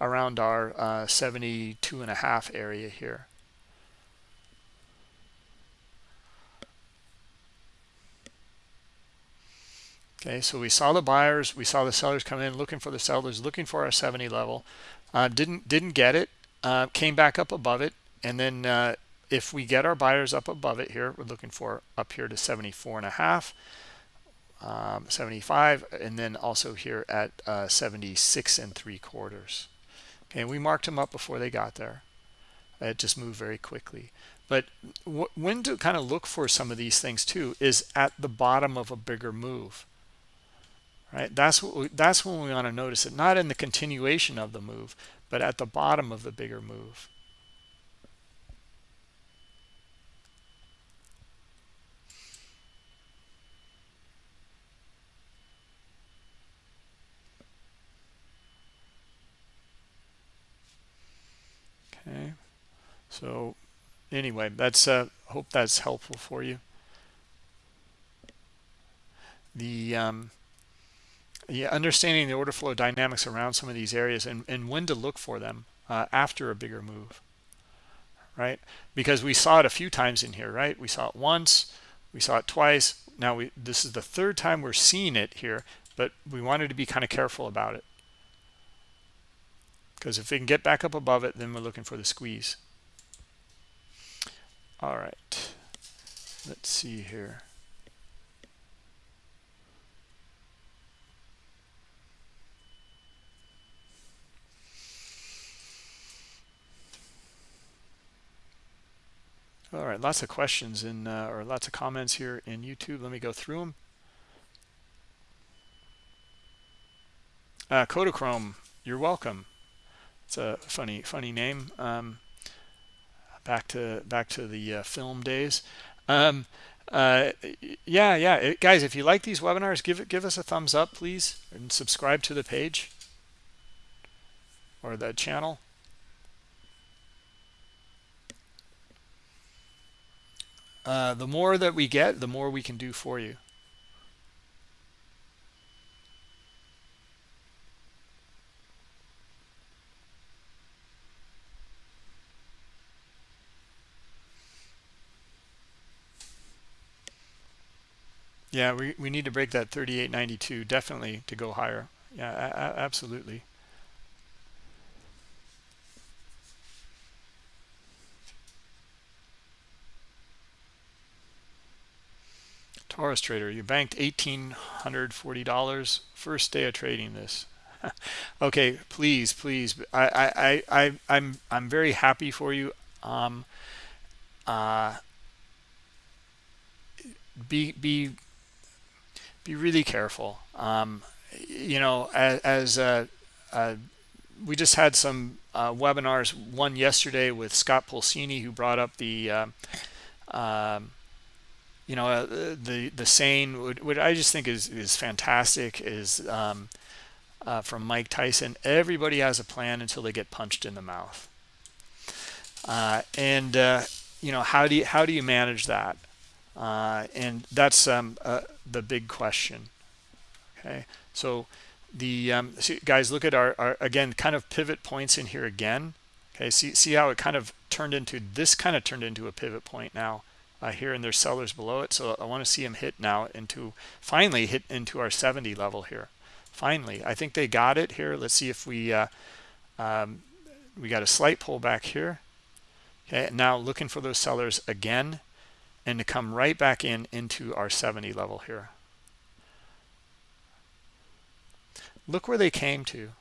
around our uh, 72 and a half area here. Okay so we saw the buyers we saw the sellers come in looking for the sellers looking for our 70 level. Uh, didn't didn't get it uh, came back up above it and then uh, if we get our buyers up above it here we're looking for up here to 74 and a half um, 75 and then also here at uh, 76 and three quarters. Okay we marked them up before they got there. It just moved very quickly. But when to kind of look for some of these things too is at the bottom of a bigger move. Right? That's what we, that's when we want to notice it. Not in the continuation of the move but at the bottom of the bigger move okay. So anyway that's uh hope that's helpful for you. The um yeah understanding the order flow dynamics around some of these areas and and when to look for them uh, after a bigger move right? Because we saw it a few times in here right? We saw it once we saw it twice. Now we this is the third time we're seeing it here but we wanted to be kind of careful about it because if we can get back up above it then we're looking for the squeeze. All right. Let's see here. All right lots of questions in uh, or lots of comments here in youtube. Let me go through them uh, Kodachrome, you're welcome it's a funny funny name. Um, back to back to the uh, film days. Um, uh, yeah yeah. It, guys if you like these webinars give it give us a thumbs up please and subscribe to the page or the channel. Uh, the more that we get the more we can do for you Yeah, we, we need to break that 38.92 definitely to go higher. Yeah, absolutely. Taurus trader, you banked $1,840 first day of trading this. okay, please, please. I, I, I, I'm, I'm very happy for you. Um, uh, be, be be really careful. Um, you know, as, as uh, uh, we just had some uh, webinars, one yesterday with Scott Pulcini, who brought up the, uh, um, you know, uh, the the saying, what I just think is is fantastic, is um, uh, from Mike Tyson. Everybody has a plan until they get punched in the mouth. and you know, how do you how do you manage that? And that's um, the big question. Okay, so the um, guys look at our, our, again kind of pivot points in here again. Okay, see see how it kind of turned into this kind of turned into a pivot point now uh, here, and there's sellers below it. So I want to see them hit now into finally hit into our 70 level here. Finally, I think they got it here. Let's see if we uh, um, we got a slight pullback here. Okay, now looking for those sellers again and to come right back in into our 70 level here. Look where they came to.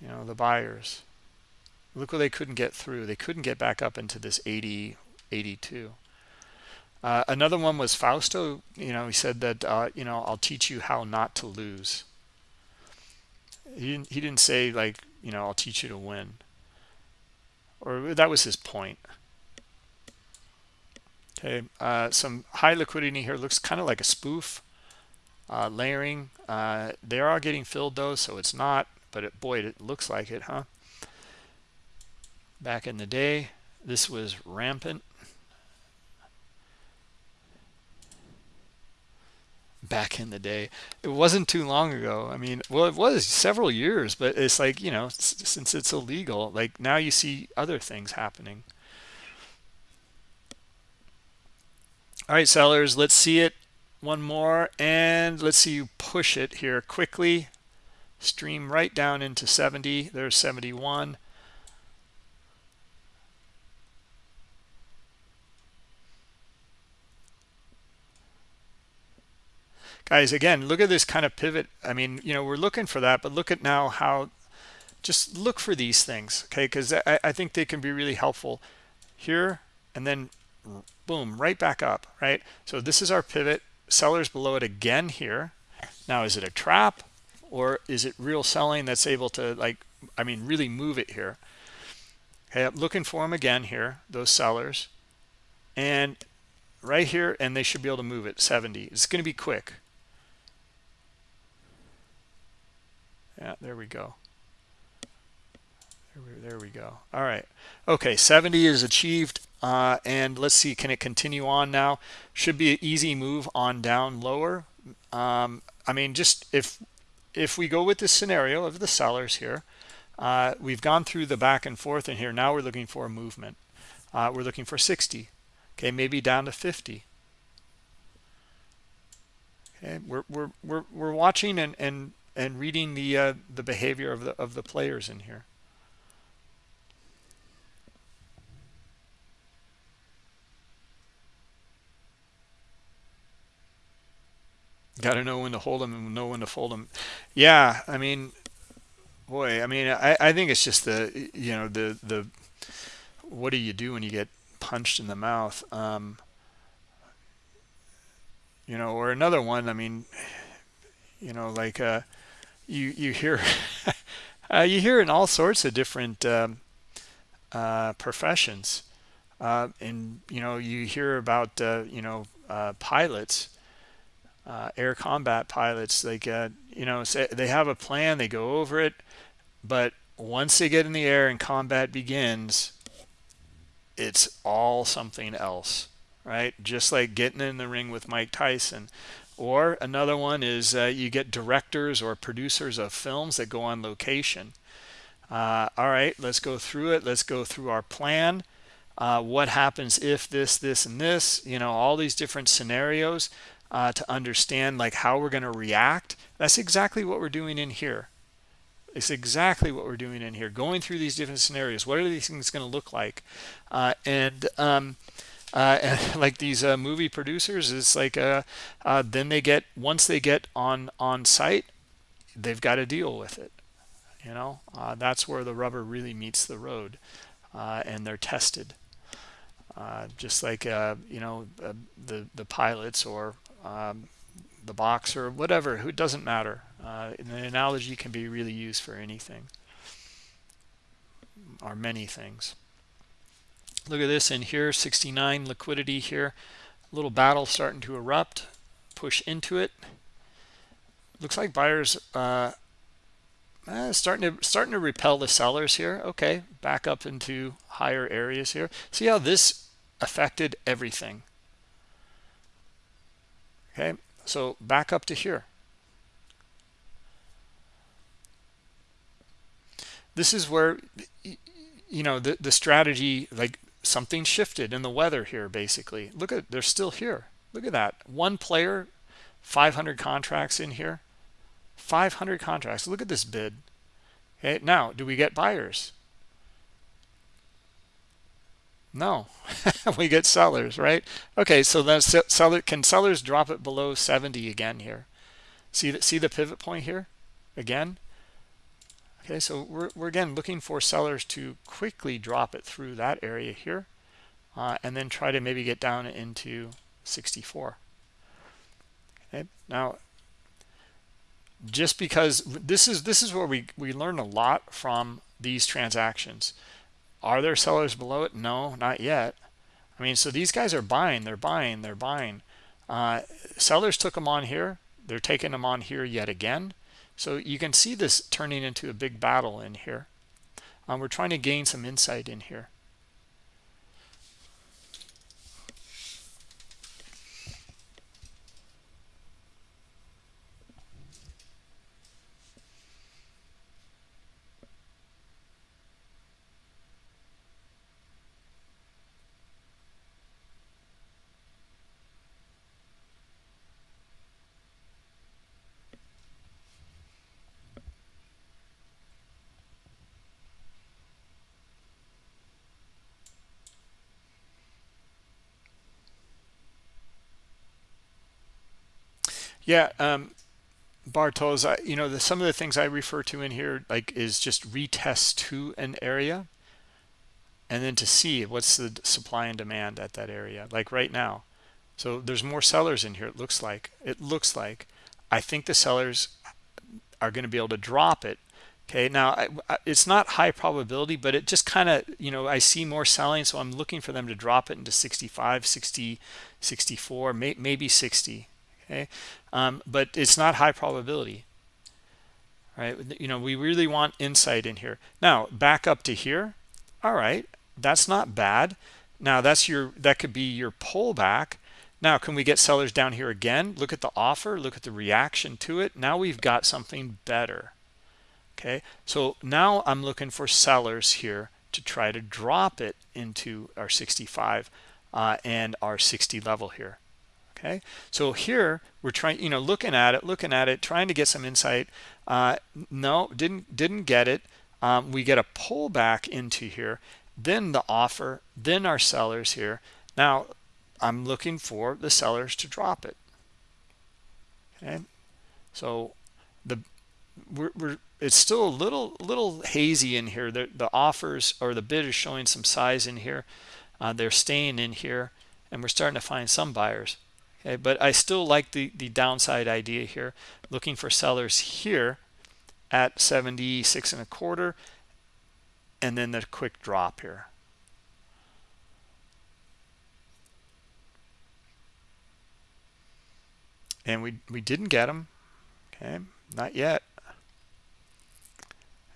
You know, the buyers. Look where they couldn't get through. They couldn't get back up into this 80, 82. uh, another one was fausto you know he said that uh, you know i'll teach you how not to lose he didn't, he didn't say like you know i'll teach you to win or that was his point okay uh, some high liquidity here looks kind of like a spoof uh, layering. Uh, they are getting filled though so it's not but it, boy it looks like it huh? Back in the day this was rampant. Back in the day. It wasn't too long ago. I mean well it was several years but it's like you know since it's illegal like now you see other things happening all right sellers let's see it one more and let's see you push it here quickly. Stream right down into 70 there's 71 guys again look at this kind of pivot. I mean you know we're looking for that but look at now how just look for these things okay? Because I, I think they can be really helpful here and then boom right back up right? So this is our pivot. Sellers below it again here. Now is it a trap or is it real selling that's able to like i mean really move it here? Okay i'm looking for them again here those sellers. And right here and they should be able to move it. 70 it's going to be quick. Yeah there we go. There we, there we go. All right. Okay 70 is achieved uh, and let's see can it continue on now? Should be an easy move on down lower. Um, I mean just if if we go with this scenario of the sellers here uh, we've gone through the back and forth in here. Now we're looking for a movement. Uh, we're looking for 60 okay maybe down to 50 okay we're we're we're, we're watching and and and reading the uh, the behavior of the of the players in here. Got to know when to hold them and know when to fold them. Yeah, I mean, boy, I mean, I, I think it's just the you know the the what do you do when you get punched in the mouth? Um, you know, or another one. I mean, you know, like uh, you you hear uh, you hear in all sorts of different um, uh, professions, uh, and you know you hear about uh, you know uh, pilots, uh, air combat pilots. Like you know they have a plan, they go over it, but once they get in the air and combat begins, it's all something else, right? Just like getting in the ring with Mike Tyson or another one is uh, you get directors or producers of films that go on location. Uh, all right, let's go through it. Let's go through our plan. Uh, what happens if this, this, and this, you know, all these different scenarios uh, to understand like how we're going to react. That's exactly what we're doing in here. It's exactly what we're doing in here, going through these different scenarios. What are these things going to look like? Uh, and um, uh, and like these uh, movie producers it's like uh, uh, then they get once they get on on site they've got to deal with it you know uh, that's where the rubber really meets the road and they're tested just like you know the the pilots or um, the boxer whatever who doesn't matter the analogy can be really used for anything or many things Look at this in here, 69 liquidity here. Little battle starting to erupt. Push into it. Looks like buyers uh, uh, starting to starting to repel the sellers here. Okay, back up into higher areas here. See how this affected everything. Okay, so back up to here. This is where you know the the strategy like something shifted in the weather here basically. Look at they're still here. Look at that. One player 500 contracts in here. 500 contracts. Look at this bid. Okay? Now do we get buyers no. We get sellers right? Okay so then seller can sellers drop it below 70 again here? See that see the pivot point here? Again? Okay, so we're, we're again looking for sellers to quickly drop it through that area here uh, and then try to maybe get down into 64 okay now just because this is this is where we we learn a lot from these transactions are there sellers below it? No not yet. I mean so these guys are buying they're buying they're buying. Uh, sellers took them on here. They're taking them on here yet again. So you can see this turning into a big battle in here. Um, we're trying to gain some insight in here Yeah, um, Bartos, I, you know, the, some of the things I refer to in here, like, is just retest to an area, and then to see what's the supply and demand at that area, like right now. So there's more sellers in here. It looks like it looks like. I think the sellers are going to be able to drop it. Okay, now I, I, it's not high probability, but it just kind of, you know, I see more selling, so I'm looking for them to drop it into 65, 60, 64, may, maybe 60 okay? Um, but it's not high probability right? You know we really want insight in here. Now back up to here. All right that's not bad. Now that's your that could be your pullback. Now can we get sellers down here again? Look at the offer look at the reaction to it. Now we've got something better okay? So now i'm looking for sellers here to try to drop it into our 65 uh, and our 60 level here okay? So here we're trying you know looking at it looking at it trying to get some insight. Uh, no didn't didn't get it. Um, we get a pullback into here then the offer then our sellers here. Now i'm looking for the sellers to drop it. Okay? So the we're, we're it's still a little little hazy in here. The, the offers or the bid is showing some size in here. Uh, they're staying in here and we're starting to find some buyers okay but i still like the the downside idea here. Looking for sellers here at 76 and a quarter and then the quick drop here. And we we didn't get them okay not yet.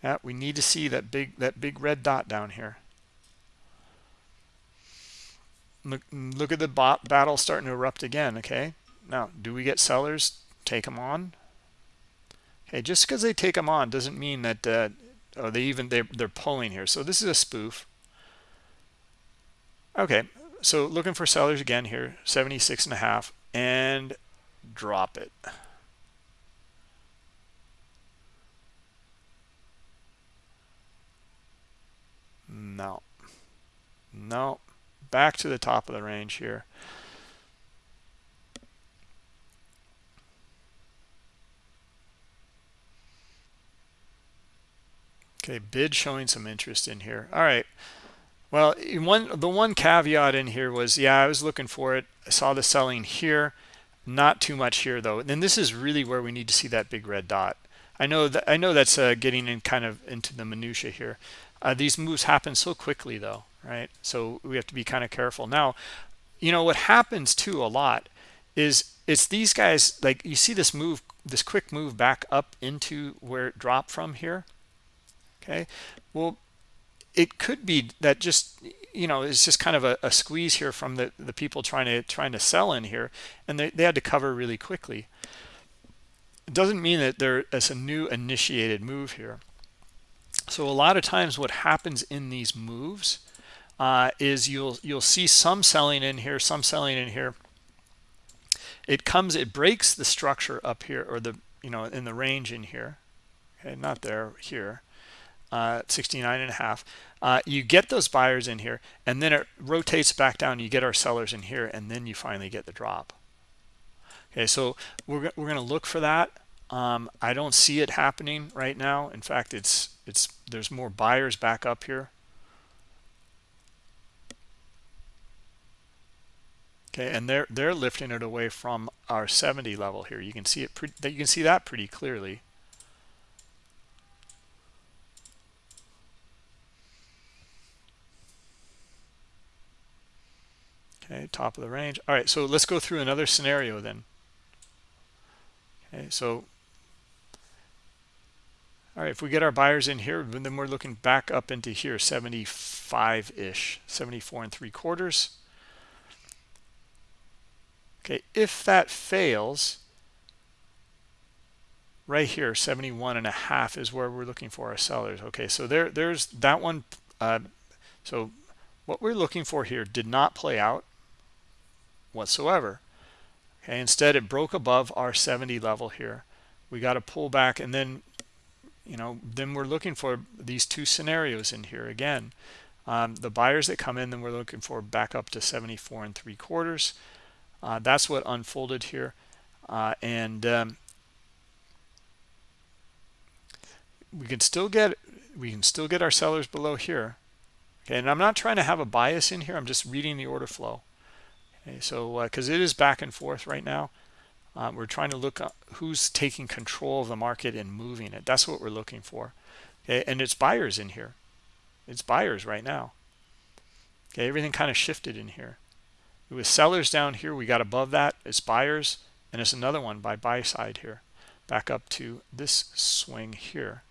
Yeah we need to see that big that big red dot down here look, look at the battle starting to erupt again okay? Now do we get sellers take them on? Okay just because they take them on doesn't mean that uh, oh, they even they, they're pulling here. So this is a spoof. Okay so looking for sellers again here 76 and a half and drop it. No. No back to the top of the range here. Okay, bid showing some interest in here. All right. Well, one the one caveat in here was, yeah, I was looking for it. I saw the selling here, not too much here though. And this is really where we need to see that big red dot. I know that I know that's uh, getting in kind of into the minutia here. Uh, these moves happen so quickly though right? So we have to be kind of careful. Now you know what happens too a lot is it's these guys like you see this move this quick move back up into where it dropped from here okay? Well it could be that just you know it's just kind of a, a, squeeze here from the the people trying to trying to sell in here and they, they had to cover really quickly. It doesn't mean that there is a new initiated move here. So a lot of times what happens in these moves uh, is you'll you'll see some selling in here, some selling in here. It comes, it breaks the structure up here, or the you know in the range in here. Okay, not there, here, uh, 69 and a half. Uh, you get those buyers in here, and then it rotates back down. You get our sellers in here, and then you finally get the drop. Okay, so we're we're gonna look for that. Um, I don't see it happening right now. In fact, it's it's there's more buyers back up here okay and they're they're lifting it away from our 70 level here. You can see it that you can see that pretty clearly. Okay top of the range. All right so let's go through another scenario then. Okay so all right if we get our buyers in here then we're looking back up into here 75 ish 74 and three quarters okay if that fails right here 71 and a half is where we're looking for our sellers. Okay so there there's that one uh, so what we're looking for here did not play out whatsoever. Okay instead it broke above our 70 level here. We got to pull back and then you know then we're looking for these two scenarios in here again. Um, the buyers that come in then we're looking for back up to 74 and three quarters uh, that's what unfolded here. Uh, and um, we can still get we can still get our sellers below here. Okay and i'm not trying to have a bias in here. I'm just reading the order flow. Okay so because uh, it is back and forth right now. Um, we're trying to look who's taking control of the market and moving it. That's what we're looking for. Okay and it's buyers in here. It's buyers right now. Okay everything kind of shifted in here it was sellers down here we got above that it's buyers and it's another one by buy side here. Back up to this swing here.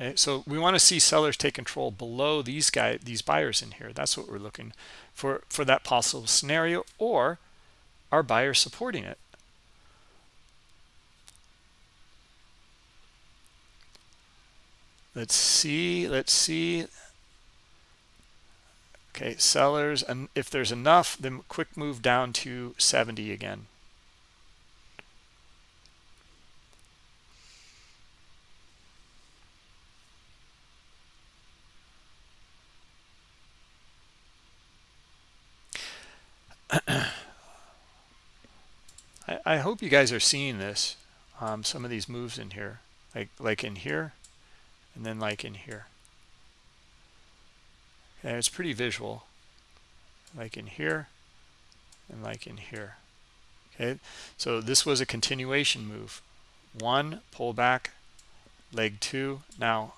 Okay so we want to see sellers take control below these guys these buyers in here. That's what we're looking for for that possible scenario or our buyers supporting it let's see let's see. Okay sellers and if there's enough then quick move down to 70 again. I, I hope you guys are seeing this um, some of these moves in here like like in here and then like in here. And it's pretty visual. Like in here and like in here. Okay? So this was a continuation move. One pull back. Leg two. Now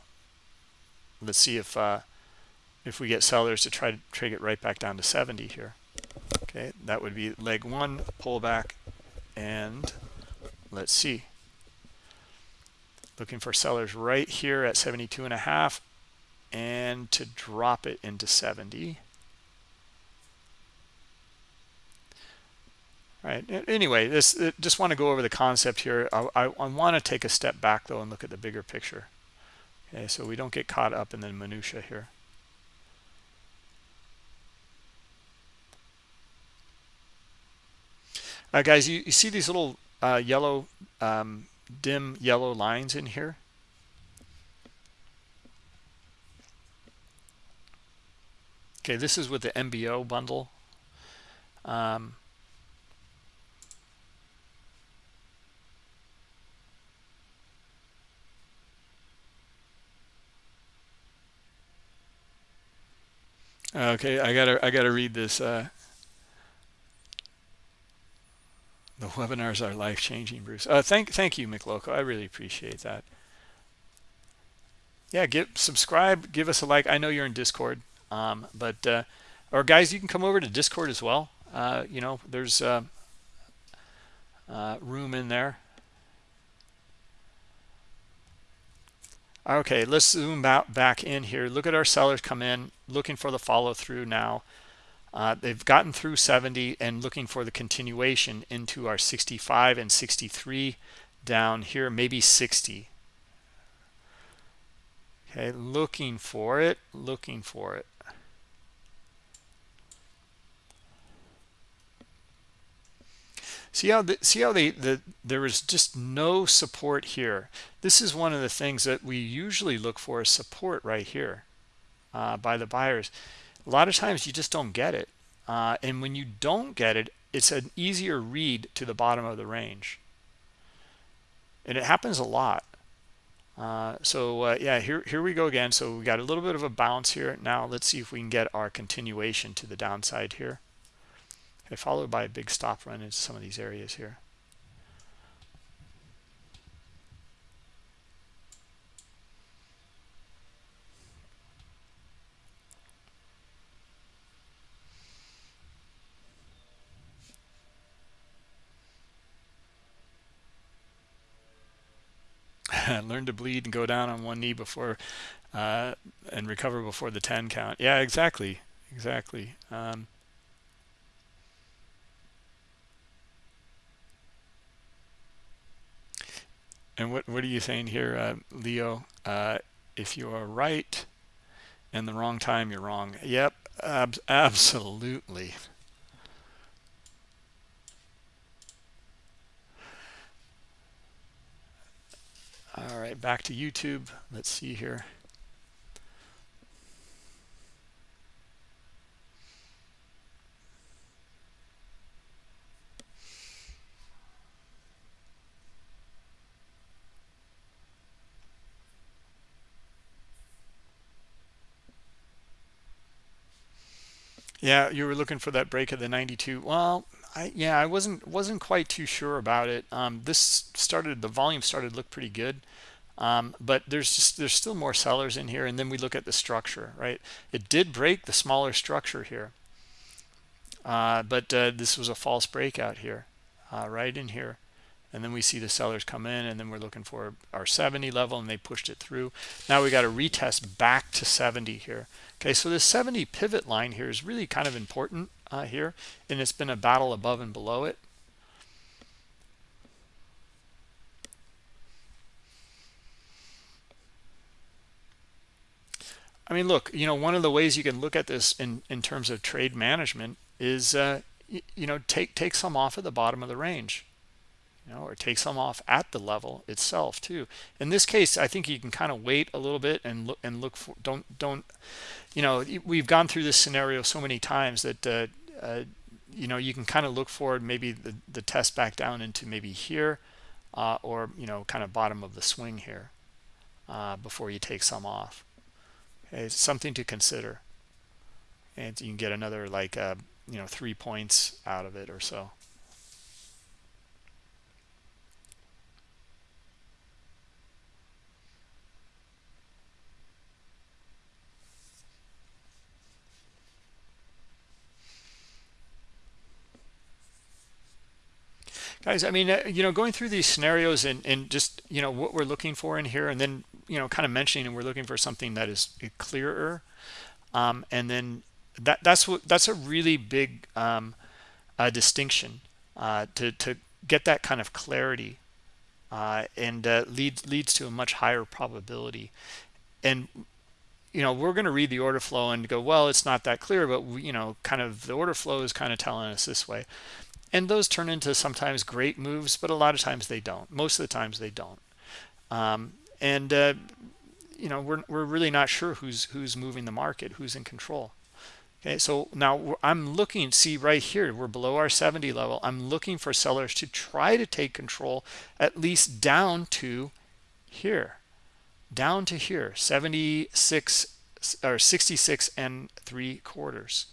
let's see if uh if we get sellers to try to trade it right back down to 70 here. Okay? That would be leg one pullback and let's see looking for sellers right here at 72 and a half and to drop it into 70 All right anyway this uh, just want to go over the concept here. I, I, I want to take a step back though and look at the bigger picture. Okay so we don't get caught up in the minutia here. Uh, guys you, you see these little uh, yellow um, dim yellow lines in here? Okay this is with the MBO bundle. Um, okay I gotta I gotta read this uh, The webinars are life-changing, Bruce. Uh, thank, thank you, McLoco. I really appreciate that. Yeah, get subscribe, give us a like. I know you're in Discord, um, but uh, or guys, you can come over to Discord as well. Uh, you know, there's uh, uh, room in there. Okay, let's zoom out back in here. Look at our sellers come in, looking for the follow through now. Uh, they've gotten through 70 and looking for the continuation into our 65 and 63 down here, maybe 60. Okay, looking for it, looking for it. See how the, see how they the there is just no support here. This is one of the things that we usually look for is support right here uh, by the buyers a lot of times you just don't get it uh, and when you don't get it it's an easier read to the bottom of the range and it happens a lot Uh, so uh, yeah, here here we go again. So we got a little bit of a bounce here. Now let's see if we can get our continuation to the downside here. Okay, followed by a big stop run into some of these areas here. learn to bleed and go down on one knee before uh, and recover before the 10 count. Yeah, exactly. Exactly. Um, and what, what are you saying here, uh, Leo? Uh, if you are right in the wrong time, you're wrong. Yep, ab absolutely. All right, back to YouTube. Let's see here. Yeah, you were looking for that break of the 92. Well, I yeah, I wasn't wasn't quite too sure about it. Um, this started the volume started to look pretty good. Um, but there's just there's still more sellers in here and then we look at the structure right? It did break the smaller structure here. Uh, but uh, this was a false breakout here uh, right in here. And then we see the sellers come in and then we're looking for our 70 level and they pushed it through. Now we got to retest back to 70 here. Okay so this 70 pivot line here is really kind of important uh, here and it's been a battle above and below it I mean, look, you know, one of the ways you can look at this in, in terms of trade management is, uh, you, know, take, take some off at the bottom of the range, you know, or take some off at the level itself too. In this case, I think you can kind of wait a little bit and look and look for, don't, don't, you know, we've gone through this scenario so many times that, uh, uh, you know, you can kind of look forward maybe the, the test back down into maybe here uh, or, you know, kind of bottom of the swing here uh, before you take some off. Okay, it's something to consider. And you can get another like uh, you know three points out of it or so guys i mean uh, you know going through these scenarios and and just you know what we're looking for in here and then you know kind of mentioning and we're looking for something that is clearer um, and then that that's what that's a really big um, uh, distinction uh, to to get that kind of clarity uh, and uh, leads leads to a much higher probability. And you know we're going to read the order flow and go well it's not that clear but we, you know kind of the order flow is kind of telling us this way and those turn into sometimes great moves but a lot of times they don't. Most of the times they don't. Um, and uh, you know we're, we're really not sure who's who's moving the market who's in control. Okay so now i'm looking see right here we're below our 70 level. I'm looking for sellers to try to take control at least down to here down to here 76 or 66 and three quarters.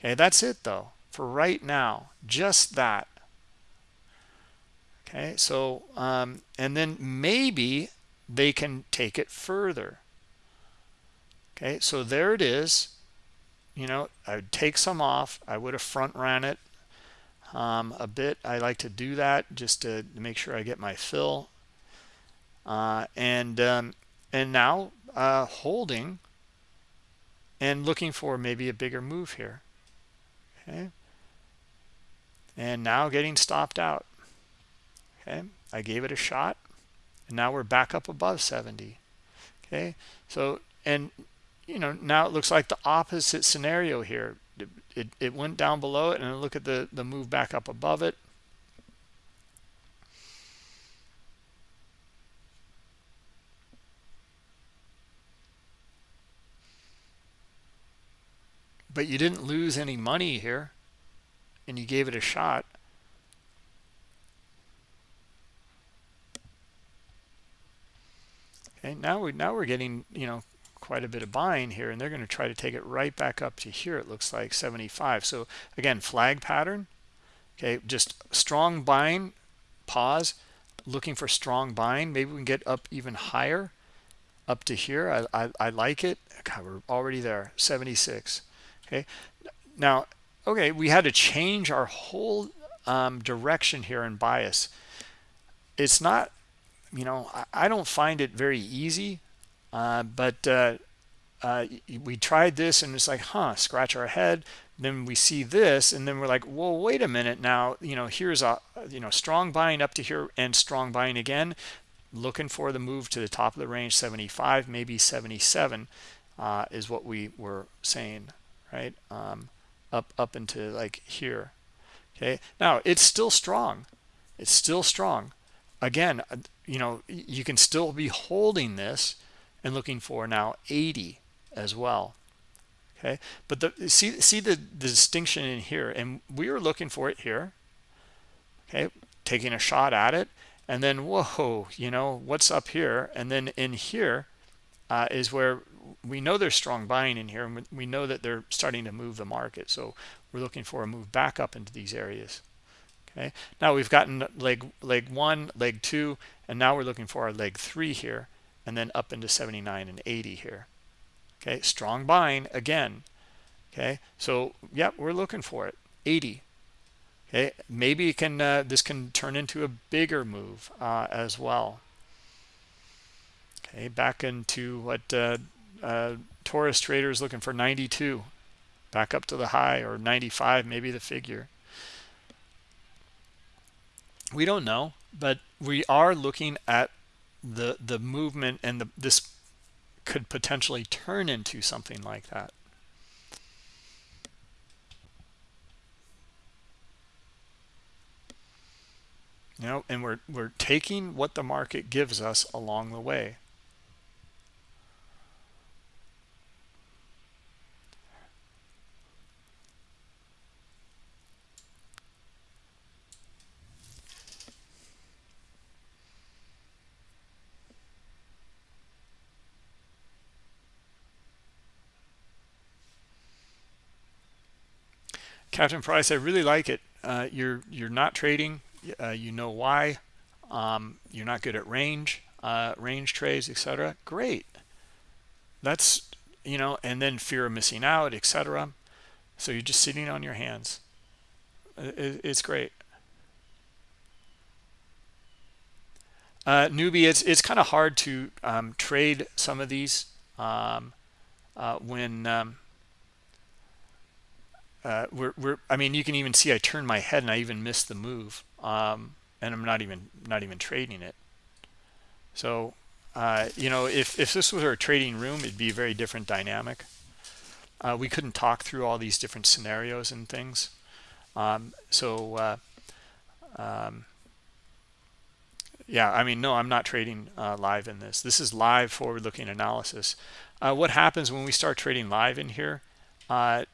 Okay that's it though for right now just that. Okay so um and then maybe they can take it further. Okay so there it is. You know i would take some off. I would have front ran it um, a bit. I like to do that just to, make sure i get my fill. Uh, and um, and now uh, holding and looking for maybe a bigger move here. Okay and now getting stopped out. Okay i gave it a shot and now we're back up above 70 okay so and you know now it looks like the opposite scenario here. It, it, it went down below it and look at the the move back up above it. But you didn't lose any money here and you gave it a shot okay now we now we're getting you know quite a bit of buying here and they're going to try to take it right back up to here it looks like 75 so again flag pattern okay just strong buying pause looking for strong buying. Maybe we can get up even higher up to here. I i, I like it. God, we're already there 76 okay. Now okay we had to change our whole um, direction here in bias. It's not you know i, I don't find it very easy uh, but uh, uh, we tried this and it's like huh scratch our head. Then we see this and then we're like well wait a minute now you know here's a you know strong buying up to here and strong buying again. Looking for the move to the top of the range 75 maybe 77 uh, is what we were saying right? Um, up up into like here okay? Now it's still strong. It's still strong. Again uh, you know you can still be holding this and looking for now 80 as well okay? But the see see the, the distinction in here and we were looking for it here okay? Taking a shot at it and then whoa you know what's up here? And then in here uh, is where we know there's strong buying in here and we know that they're starting to move the market. So we're looking for a move back up into these areas. Okay? Now we've gotten leg leg one leg two and now we're looking for our leg three here and then up into 79 and 80 here. Okay? Strong buying again. Okay? So yeah we're looking for it. 80 okay? Maybe it can uh, this can turn into a bigger move uh, as well. Okay? Back into what uh, uh, Taurus traders looking for 92 back up to the high or 95 maybe the figure. We don't know but we are looking at the the movement and the this could potentially turn into something like that. You know and we're we're taking what the market gives us along the way Captain Price, I really like it. Uh, you're you're not trading. Uh, you know why. Um, you're not good at range, uh, range trades, etc. Great. That's you know, and then fear of missing out, etc. So you're just sitting on your hands. It, it's great. Uh, newbie, it's it's kind of hard to um, trade some of these um, uh, when um, uh, we're, we're i mean you can even see i turned my head and i even missed the move um, and i'm not even not even trading it. So uh, you know if if this was our trading room it'd be a very different dynamic. Uh, we couldn't talk through all these different scenarios and things. Um, so uh, um, yeah i mean no i'm not trading uh, live in this. This is live forward looking analysis. Uh, what happens when we start trading live in here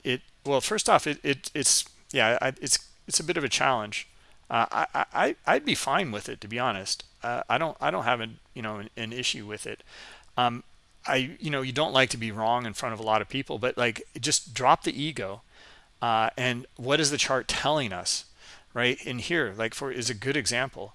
it well, first off, it, it it's yeah, I, it's it's a bit of a challenge. Uh, I, I I'd be fine with it to be honest. Uh, I don't I don't have an you know an, an issue with it. Um, I you know you don't like to be wrong in front of a lot of people, but like just drop the ego. Uh, and what is the chart telling us, right? In here, like for is a good example.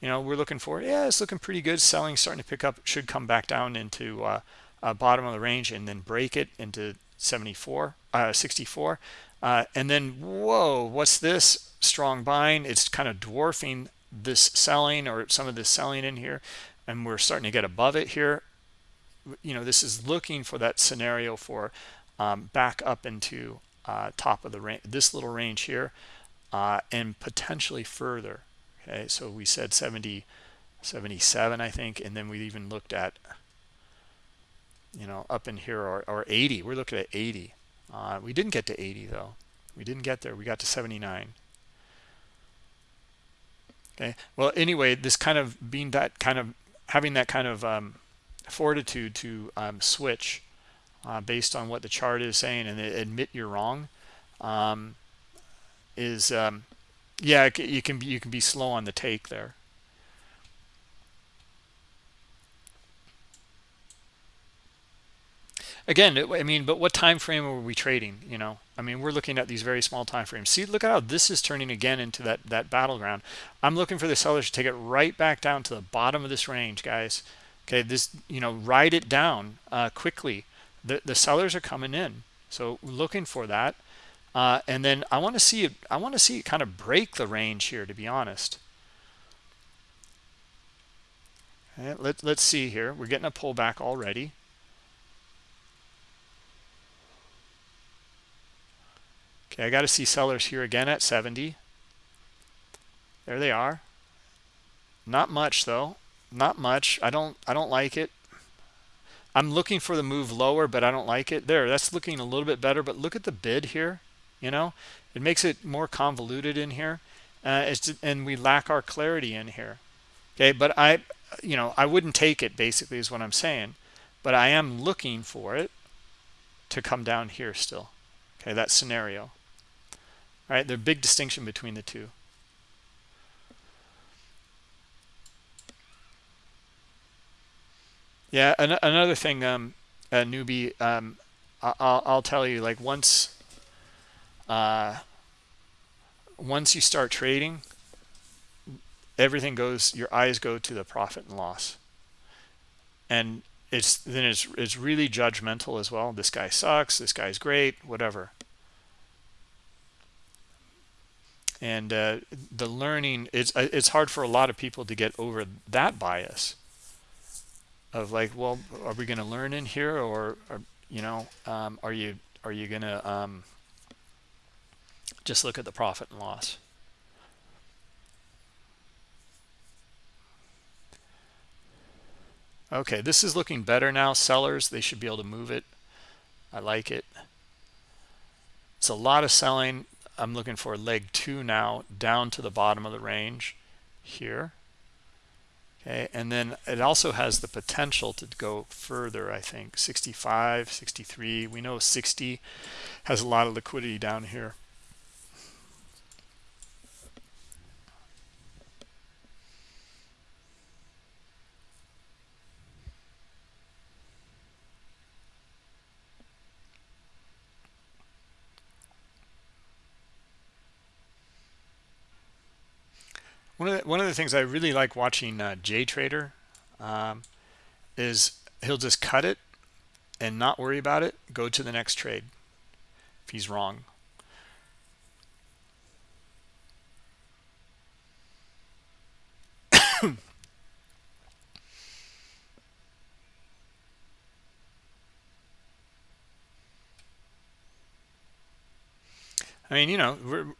You know, we're looking for yeah, it's looking pretty good. Selling starting to pick up, should come back down into uh, uh, bottom of the range and then break it into 74 uh, 64 uh, and then whoa what's this strong buying it's kind of dwarfing this selling or some of this selling in here and we're starting to get above it here. You know this is looking for that scenario for um, back up into uh, top of the range this little range here uh, and potentially further. Okay so we said 70 77 I think and then we even looked at you know, up in here or, or 80. We're looking at 80. Uh, we didn't get to 80 though. We didn't get there. We got to 79. Okay. Well, anyway, this kind of being that kind of having that kind of um, fortitude to um, switch uh, based on what the chart is saying and admit you're wrong um, is um, yeah you can be you can be slow on the take there again i mean but what time frame are we trading you know? I mean we're looking at these very small time frames. See look at how this is turning again into that that battleground. I'm looking for the sellers to take it right back down to the bottom of this range guys. Okay this you know ride it down uh, quickly. The the sellers are coming in so looking for that. Uh, and then i want to see it i want to see it kind of break the range here to be honest. Okay, let, let's see here. We're getting a pullback already Okay, I got to see sellers here again at 70. There they are. Not much though. Not much. I don't I don't like it. I'm looking for the move lower, but I don't like it. There, that's looking a little bit better, but look at the bid here, you know? It makes it more convoluted in here. Uh, and we lack our clarity in here. Okay, but I you know, I wouldn't take it basically is what I'm saying, but I am looking for it to come down here still. Okay, that scenario. All right, there's a big distinction between the two. Yeah, an another thing, um, a newbie, um, I'll, I'll tell you, like once, uh, once you start trading, everything goes, your eyes go to the profit and loss. And it's then it's it's really judgmental as well. This guy sucks, this guy's great, whatever. And uh, the learning it's uh, it's hard for a lot of people to get over that bias of like well are we going to learn in here or, or you know um, are you are you going to um, just look at the profit and loss? Okay this is looking better now. Sellers they should be able to move it. I like it. It's a lot of selling I'm looking for leg two now down to the bottom of the range here. Okay, and then it also has the potential to go further, I think 65, 63. We know 60 has a lot of liquidity down here. One of the, one of the things I really like watching uh, J Trader um, is he'll just cut it and not worry about it. Go to the next trade if he's wrong. I mean, you know,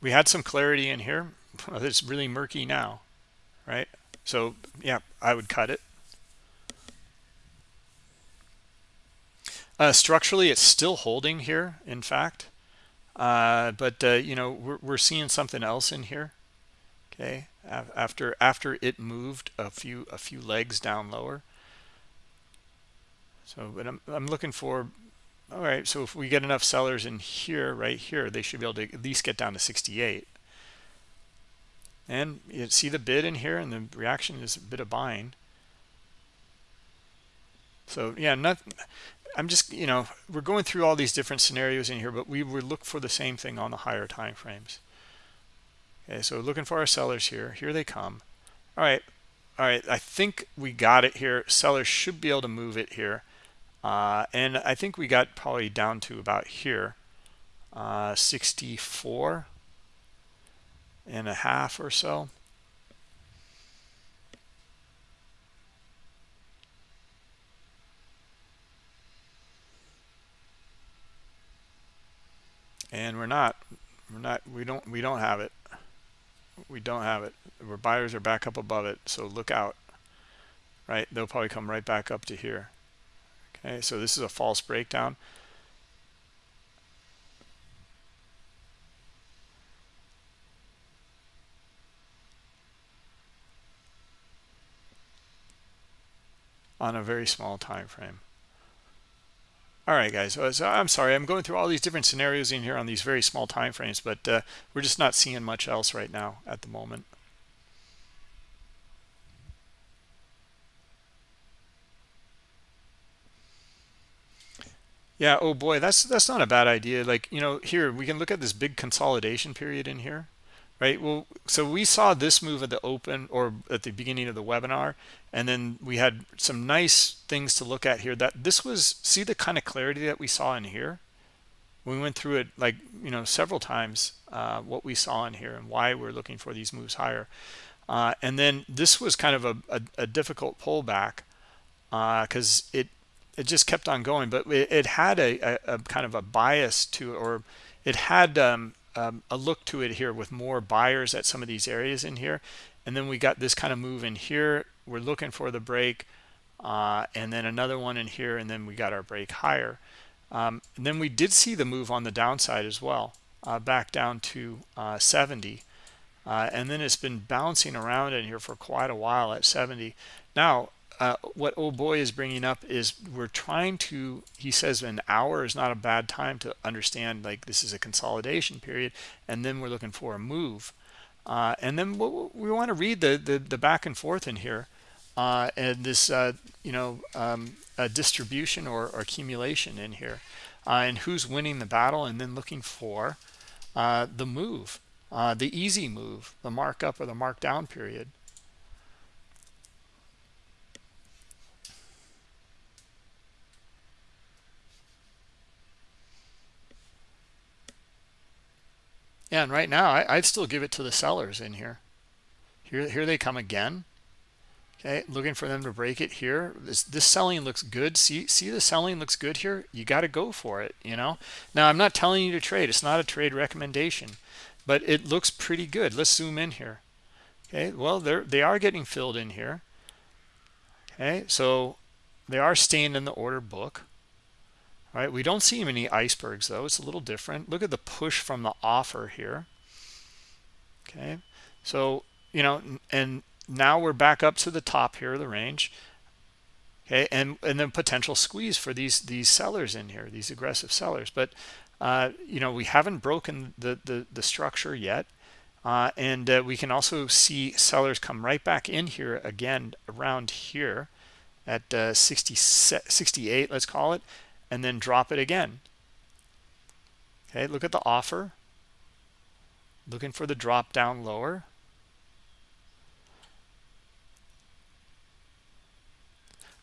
we had some clarity in here it's really murky now, right? So yeah, I would cut it. Uh, structurally, it's still holding here, in fact. Uh, but, uh, you know, we're, we're seeing something else in here. Okay, after after it moved a few a few legs down lower. So, but I'm I'm looking for. All right, so if we get enough sellers in here, right here, they should be able to at least get down to 68 and you see the bid in here and the reaction is a bit of buying. So yeah not i'm just you know we're going through all these different scenarios in here but we would look for the same thing on the higher time frames. Okay so looking for our sellers here. Here they come. All right. All right i think we got it here. Sellers should be able to move it here. Uh, and i think we got probably down to about here. Uh, 64 and a half or so. And we're not, we're not, we don't, we don't have it. We don't have it. Our buyers are back up above it. So look out, right? They'll probably come right back up to here. Okay. So this is a false breakdown. On a very small time frame. All right guys. So i'm sorry. I'm going through all these different scenarios in here on these very small time frames but uh, we're just not seeing much else right now at the moment. Yeah, oh boy, that's that's not a bad idea. Like, you know, here we can look at this big consolidation period in here, right? Well, so we saw this move at the open or at the beginning of the webinar, and then we had some nice things to look at here that this was, see the kind of clarity that we saw in here? We went through it like, you know, several times, uh, what we saw in here and why we're looking for these moves higher. Uh, and then this was kind of a, a, a difficult pullback because uh, it it just kept on going but it, it had a, a, a, kind of a bias to or it had um, um, a look to it here with more buyers at some of these areas in here. And then we got this kind of move in here. We're looking for the break uh, and then another one in here and then we got our break higher. Um, and then we did see the move on the downside as well uh, back down to uh, 70 uh, and then it's been bouncing around in here for quite a while at 70 now uh, what old boy is bringing up is we're trying to he says an hour is not a bad time to understand like this is a consolidation period and then we're looking for a move. Uh, and then we want to read the, the, the back and forth in here uh, and this uh, you know um, distribution or, or, accumulation in here uh, and who's winning the battle and then looking for the move the easy move the markup or the markdown period And right now I, would still give it to the sellers in here. Here, here they come again. Okay, looking for them to break it here. This this selling looks good. See, see the selling looks good here. You got to go for it. You know. Now I'm not telling you to trade. It's not a trade recommendation, but it looks pretty good. Let's zoom in here. Okay, well they're they are getting filled in here. Okay, so they are staying in the order book. All right, we don't see many icebergs though. It's a little different. Look at the push from the offer here. Okay, so you know, and now we're back up to the top here of the range. Okay, and and then potential squeeze for these these sellers in here, these aggressive sellers. But uh, you know, we haven't broken the the, the structure yet. Uh, and uh, we can also see sellers come right back in here again around here at uh, 60, 68, let's call it, and then drop it again. Okay, look at the offer. Looking for the drop down lower.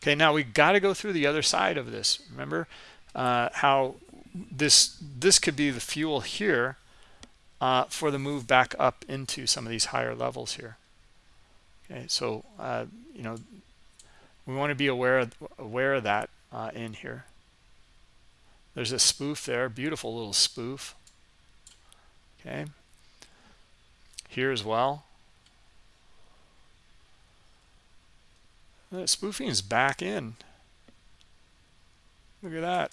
Okay, now we got to go through the other side of this. Remember uh, how this this could be the fuel here uh, for the move back up into some of these higher levels here. Okay, so uh, you know we want to be aware of, aware of that uh, in here. There's a spoof there, beautiful little spoof. Okay. Here as well. That spoofing is back in. Look at that.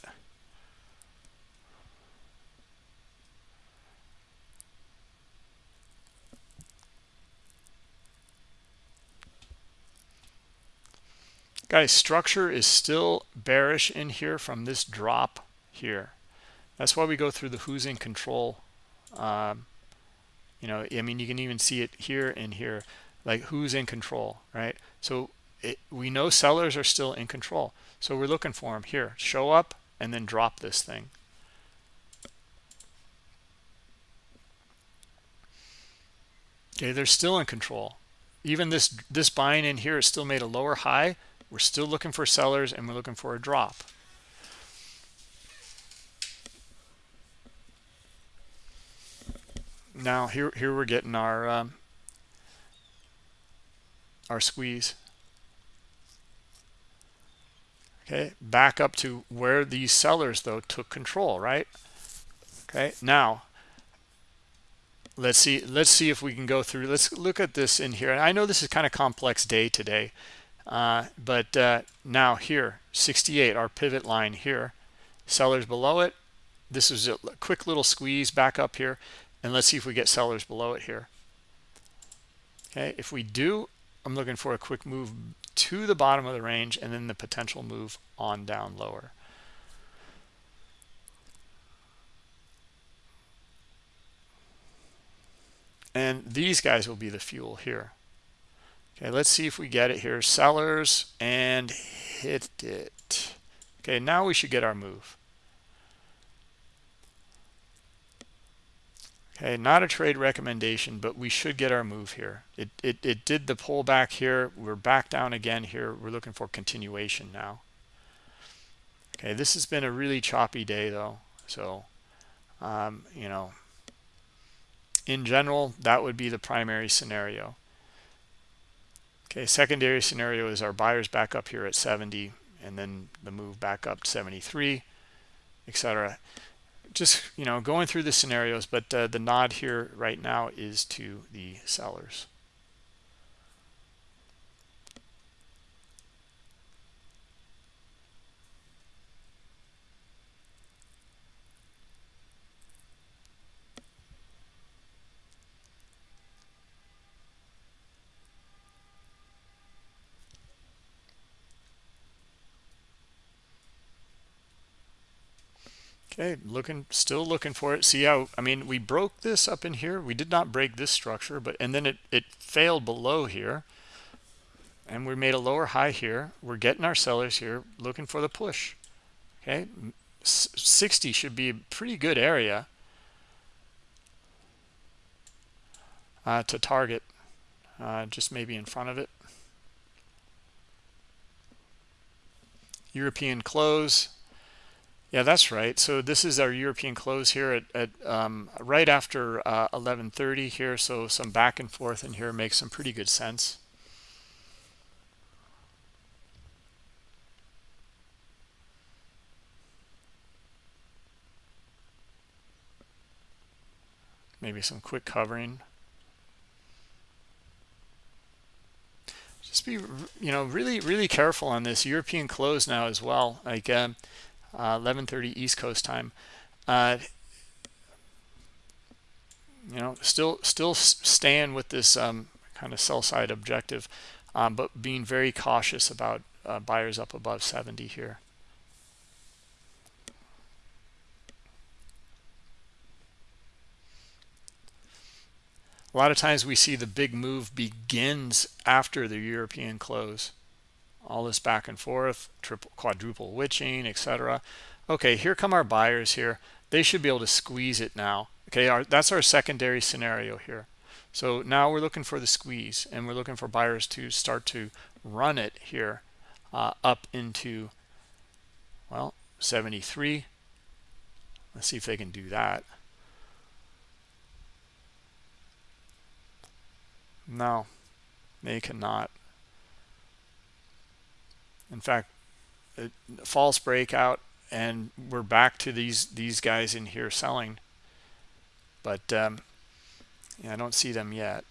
Guys, structure is still bearish in here from this drop here. That's why we go through the who's in control. Um, you know, I mean, you can even see it here and here, like who's in control, right? So it, we know sellers are still in control. So we're looking for them here. Show up and then drop this thing. Okay, they're still in control. Even this this buying in here is still made a lower high. We're still looking for sellers and we're looking for a drop. Now here here we're getting our um, our squeeze. Okay back up to where these sellers though took control right? Okay now let's see let's see if we can go through let's look at this in here. And i know this is kind of complex day today uh, but uh, now here 68 our pivot line here. Sellers below it this is a quick little squeeze back up here and let's see if we get sellers below it here. Okay if we do i'm looking for a quick move to the bottom of the range and then the potential move on down lower. And these guys will be the fuel here. Okay let's see if we get it here. Sellers and hit it. Okay now we should get our move Okay, not a trade recommendation, but we should get our move here. It, it, it did the pullback here. We're back down again here. We're looking for continuation now. Okay, this has been a really choppy day though. So, um, you know, in general, that would be the primary scenario. Okay, secondary scenario is our buyers back up here at 70 and then the move back up to 73, etc just you know going through the scenarios but uh, the nod here right now is to the sellers Okay, looking, still looking for it. See how, I mean, we broke this up in here. We did not break this structure, but, and then it, it failed below here. And we made a lower high here. We're getting our sellers here, looking for the push. Okay, 60 should be a pretty good area uh, to target, uh, just maybe in front of it. European close yeah, that's right. So this is our European close here at, at um, right after uh, 11:30 here. So some back and forth in here makes some pretty good sense. Maybe some quick covering. Just be, you know, really, really careful on this European close now as well. Like. 11:30 uh, East Coast time. Uh, you know, still still staying with this um, kind of sell side objective, um, but being very cautious about uh, buyers up above 70 here. A lot of times we see the big move begins after the European close all this back and forth triple quadruple witching etc okay here come our buyers here. They should be able to squeeze it now. Okay our, that's our secondary scenario here. So now we're looking for the squeeze and we're looking for buyers to start to run it here uh, up into well 73 let's see if they can do that. No they cannot in fact, false breakout, and we're back to these these guys in here selling. But um, yeah, I don't see them yet.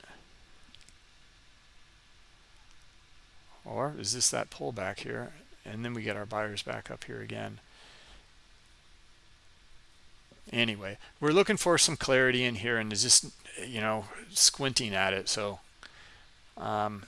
Or is this that pullback here? And then we get our buyers back up here again. Anyway, we're looking for some clarity in here and is just, you know, squinting at it. So um,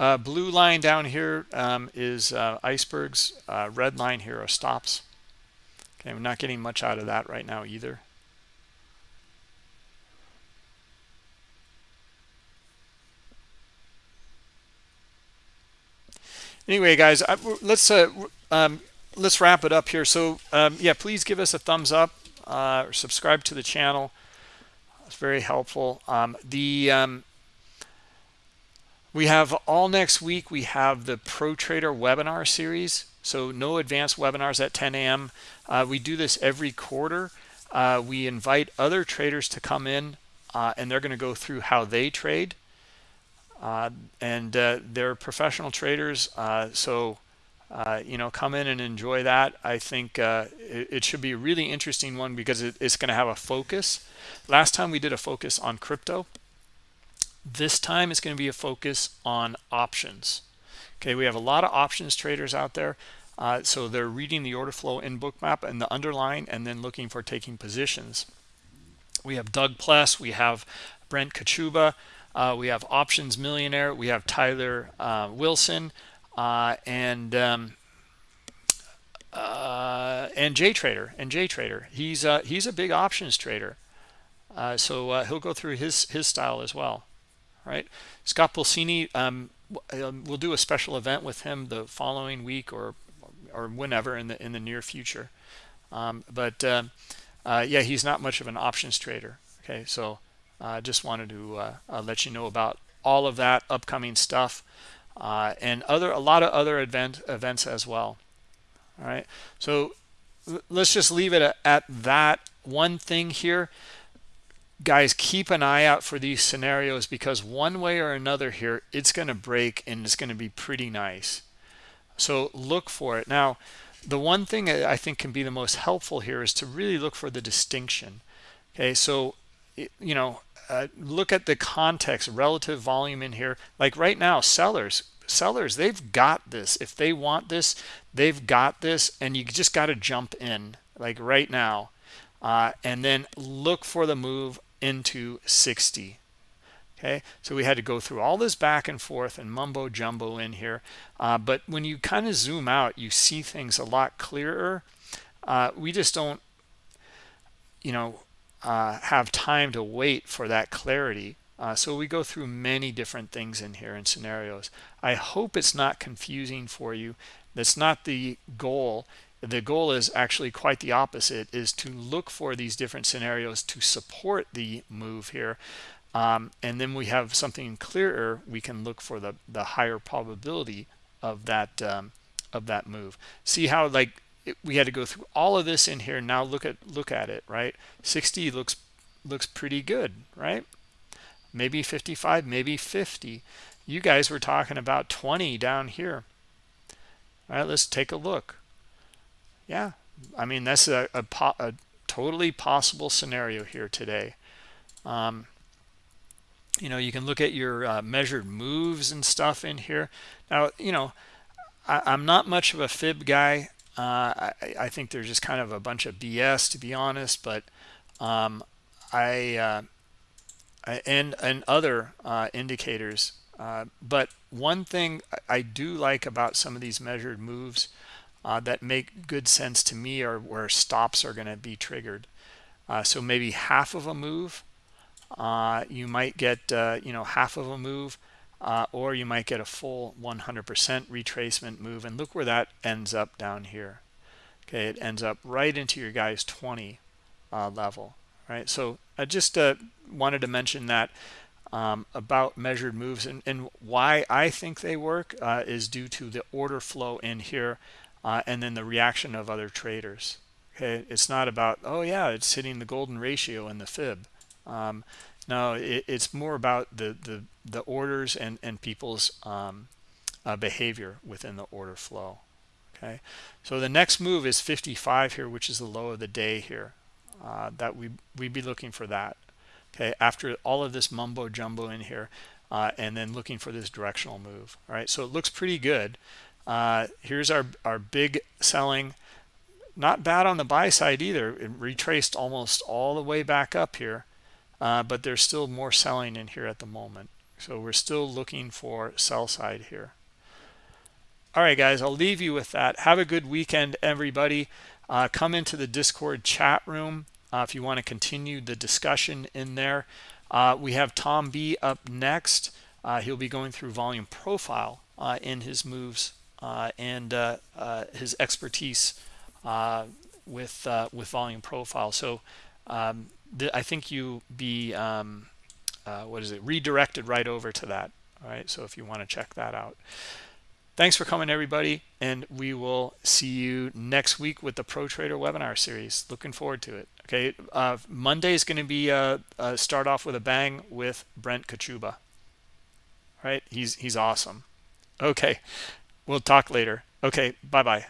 Uh, blue line down here um, is uh, icebergs. Uh, red line here are stops. Okay, we're not getting much out of that right now either. Anyway, guys, I, let's uh, um, let's wrap it up here. So um, yeah, please give us a thumbs up uh, or subscribe to the channel. It's very helpful. Um, the um, we have all next week, we have the Pro Trader webinar series. So no advanced webinars at 10 a.m. Uh, we do this every quarter. Uh, we invite other traders to come in uh, and they're going to go through how they trade. Uh, and uh, they're professional traders. Uh, so, you know, come in and enjoy that. I think it, it, should be a really interesting one because it, it's going to have a focus. Last time we did a focus on crypto. This time it's going to be a focus on options. Okay, we have a lot of options traders out there. Uh, so they're reading the order flow in bookmap and the underline and then looking for taking positions. We have Doug Pless, we have Brent Kochuba, uh, we have Options Millionaire, we have Tyler uh, Wilson, uh, and um, uh, and JTrader and JTrader. He's uh, he's a big options trader, so he'll go through his his style as well. Right, Scott Pulcini. Um, um, we'll do a special event with him the following week or or whenever in the in the near future. Um, but um, uh, yeah, he's not much of an options trader. Okay, so I uh, just wanted to uh, uh, let you know about all of that upcoming stuff and other a lot of other event events as well. All right, so let's just leave it at that one thing here guys keep an eye out for these scenarios because one way or another here it's going to break and it's going to be pretty nice. So look for it. Now the one thing i think can be the most helpful here is to really look for the distinction. Okay so you know uh, look at the context relative volume in here. Like right now sellers sellers they've got this. If they want this they've got this and you just got to jump in like right now. Uh, and then look for the move into 60 okay? So we had to go through all this back and forth and mumbo jumbo in here. Uh, but when you kind of zoom out you see things a lot clearer. Uh, we just don't you know uh, have time to wait for that clarity. Uh, so we go through many different things in here and scenarios. I hope it's not confusing for you. That's not the goal the goal is actually quite the opposite is to look for these different scenarios to support the move here. Um, and then we have something clearer we can look for the the higher probability of that um, of that move. See how like it, we had to go through all of this in here. Now look at look at it right? 60 looks looks pretty good right? Maybe 55 maybe 50 you guys were talking about 20 down here. All right let's take a look yeah. I mean that's a, a, a totally possible scenario here today. Um, you know you can look at your uh, measured moves and stuff in here. Now you know I, am not much of a fib guy. Uh, I, I, think there's just kind of a bunch of bs to be honest but um, I, uh, I, and and other uh, indicators. Uh, but one thing I do like about some of these measured moves uh, that make good sense to me are where stops are going to be triggered. Uh, so maybe half of a move, uh, you might get, uh, you know, half of a move, uh, or you might get a full 100% retracement move. And look where that ends up down here. Okay, it ends up right into your guy's 20 uh, level, right? So I just wanted to mention that um, about measured moves and, and, why I think they work is due to the order flow in here uh, and then the reaction of other traders. Okay, it's not about oh yeah, it's hitting the golden ratio and the fib. Um, no, it, it's more about the the the orders and and people's um, uh, behavior within the order flow. Okay, so the next move is 55 here, which is the low of the day here. Uh, that we we'd be looking for that. Okay, after all of this mumbo jumbo in here, uh, and then looking for this directional move. All right, so it looks pretty good. Uh, here's our, our big selling. Not bad on the buy side either. It retraced almost all the way back up here, uh, but there's still more selling in here at the moment. So we're still looking for sell side here. All right, guys, I'll leave you with that. Have a good weekend, everybody. Uh, come into the Discord chat room uh, if you want to continue the discussion in there. Uh, we have Tom B up next. Uh, he'll be going through volume profile in his moves and uh, uh, his expertise with with volume profile. So um, I think you be um, what is it redirected right over to that. All right. So if you want to check that out. Thanks for coming, everybody, and we will see you next week with the Pro Trader webinar series. Looking forward to it. Okay, uh, Monday is going to be uh, uh, start off with a bang with Brent Kochuba. Right, he's he's awesome. Okay, We'll talk later. Okay, bye-bye.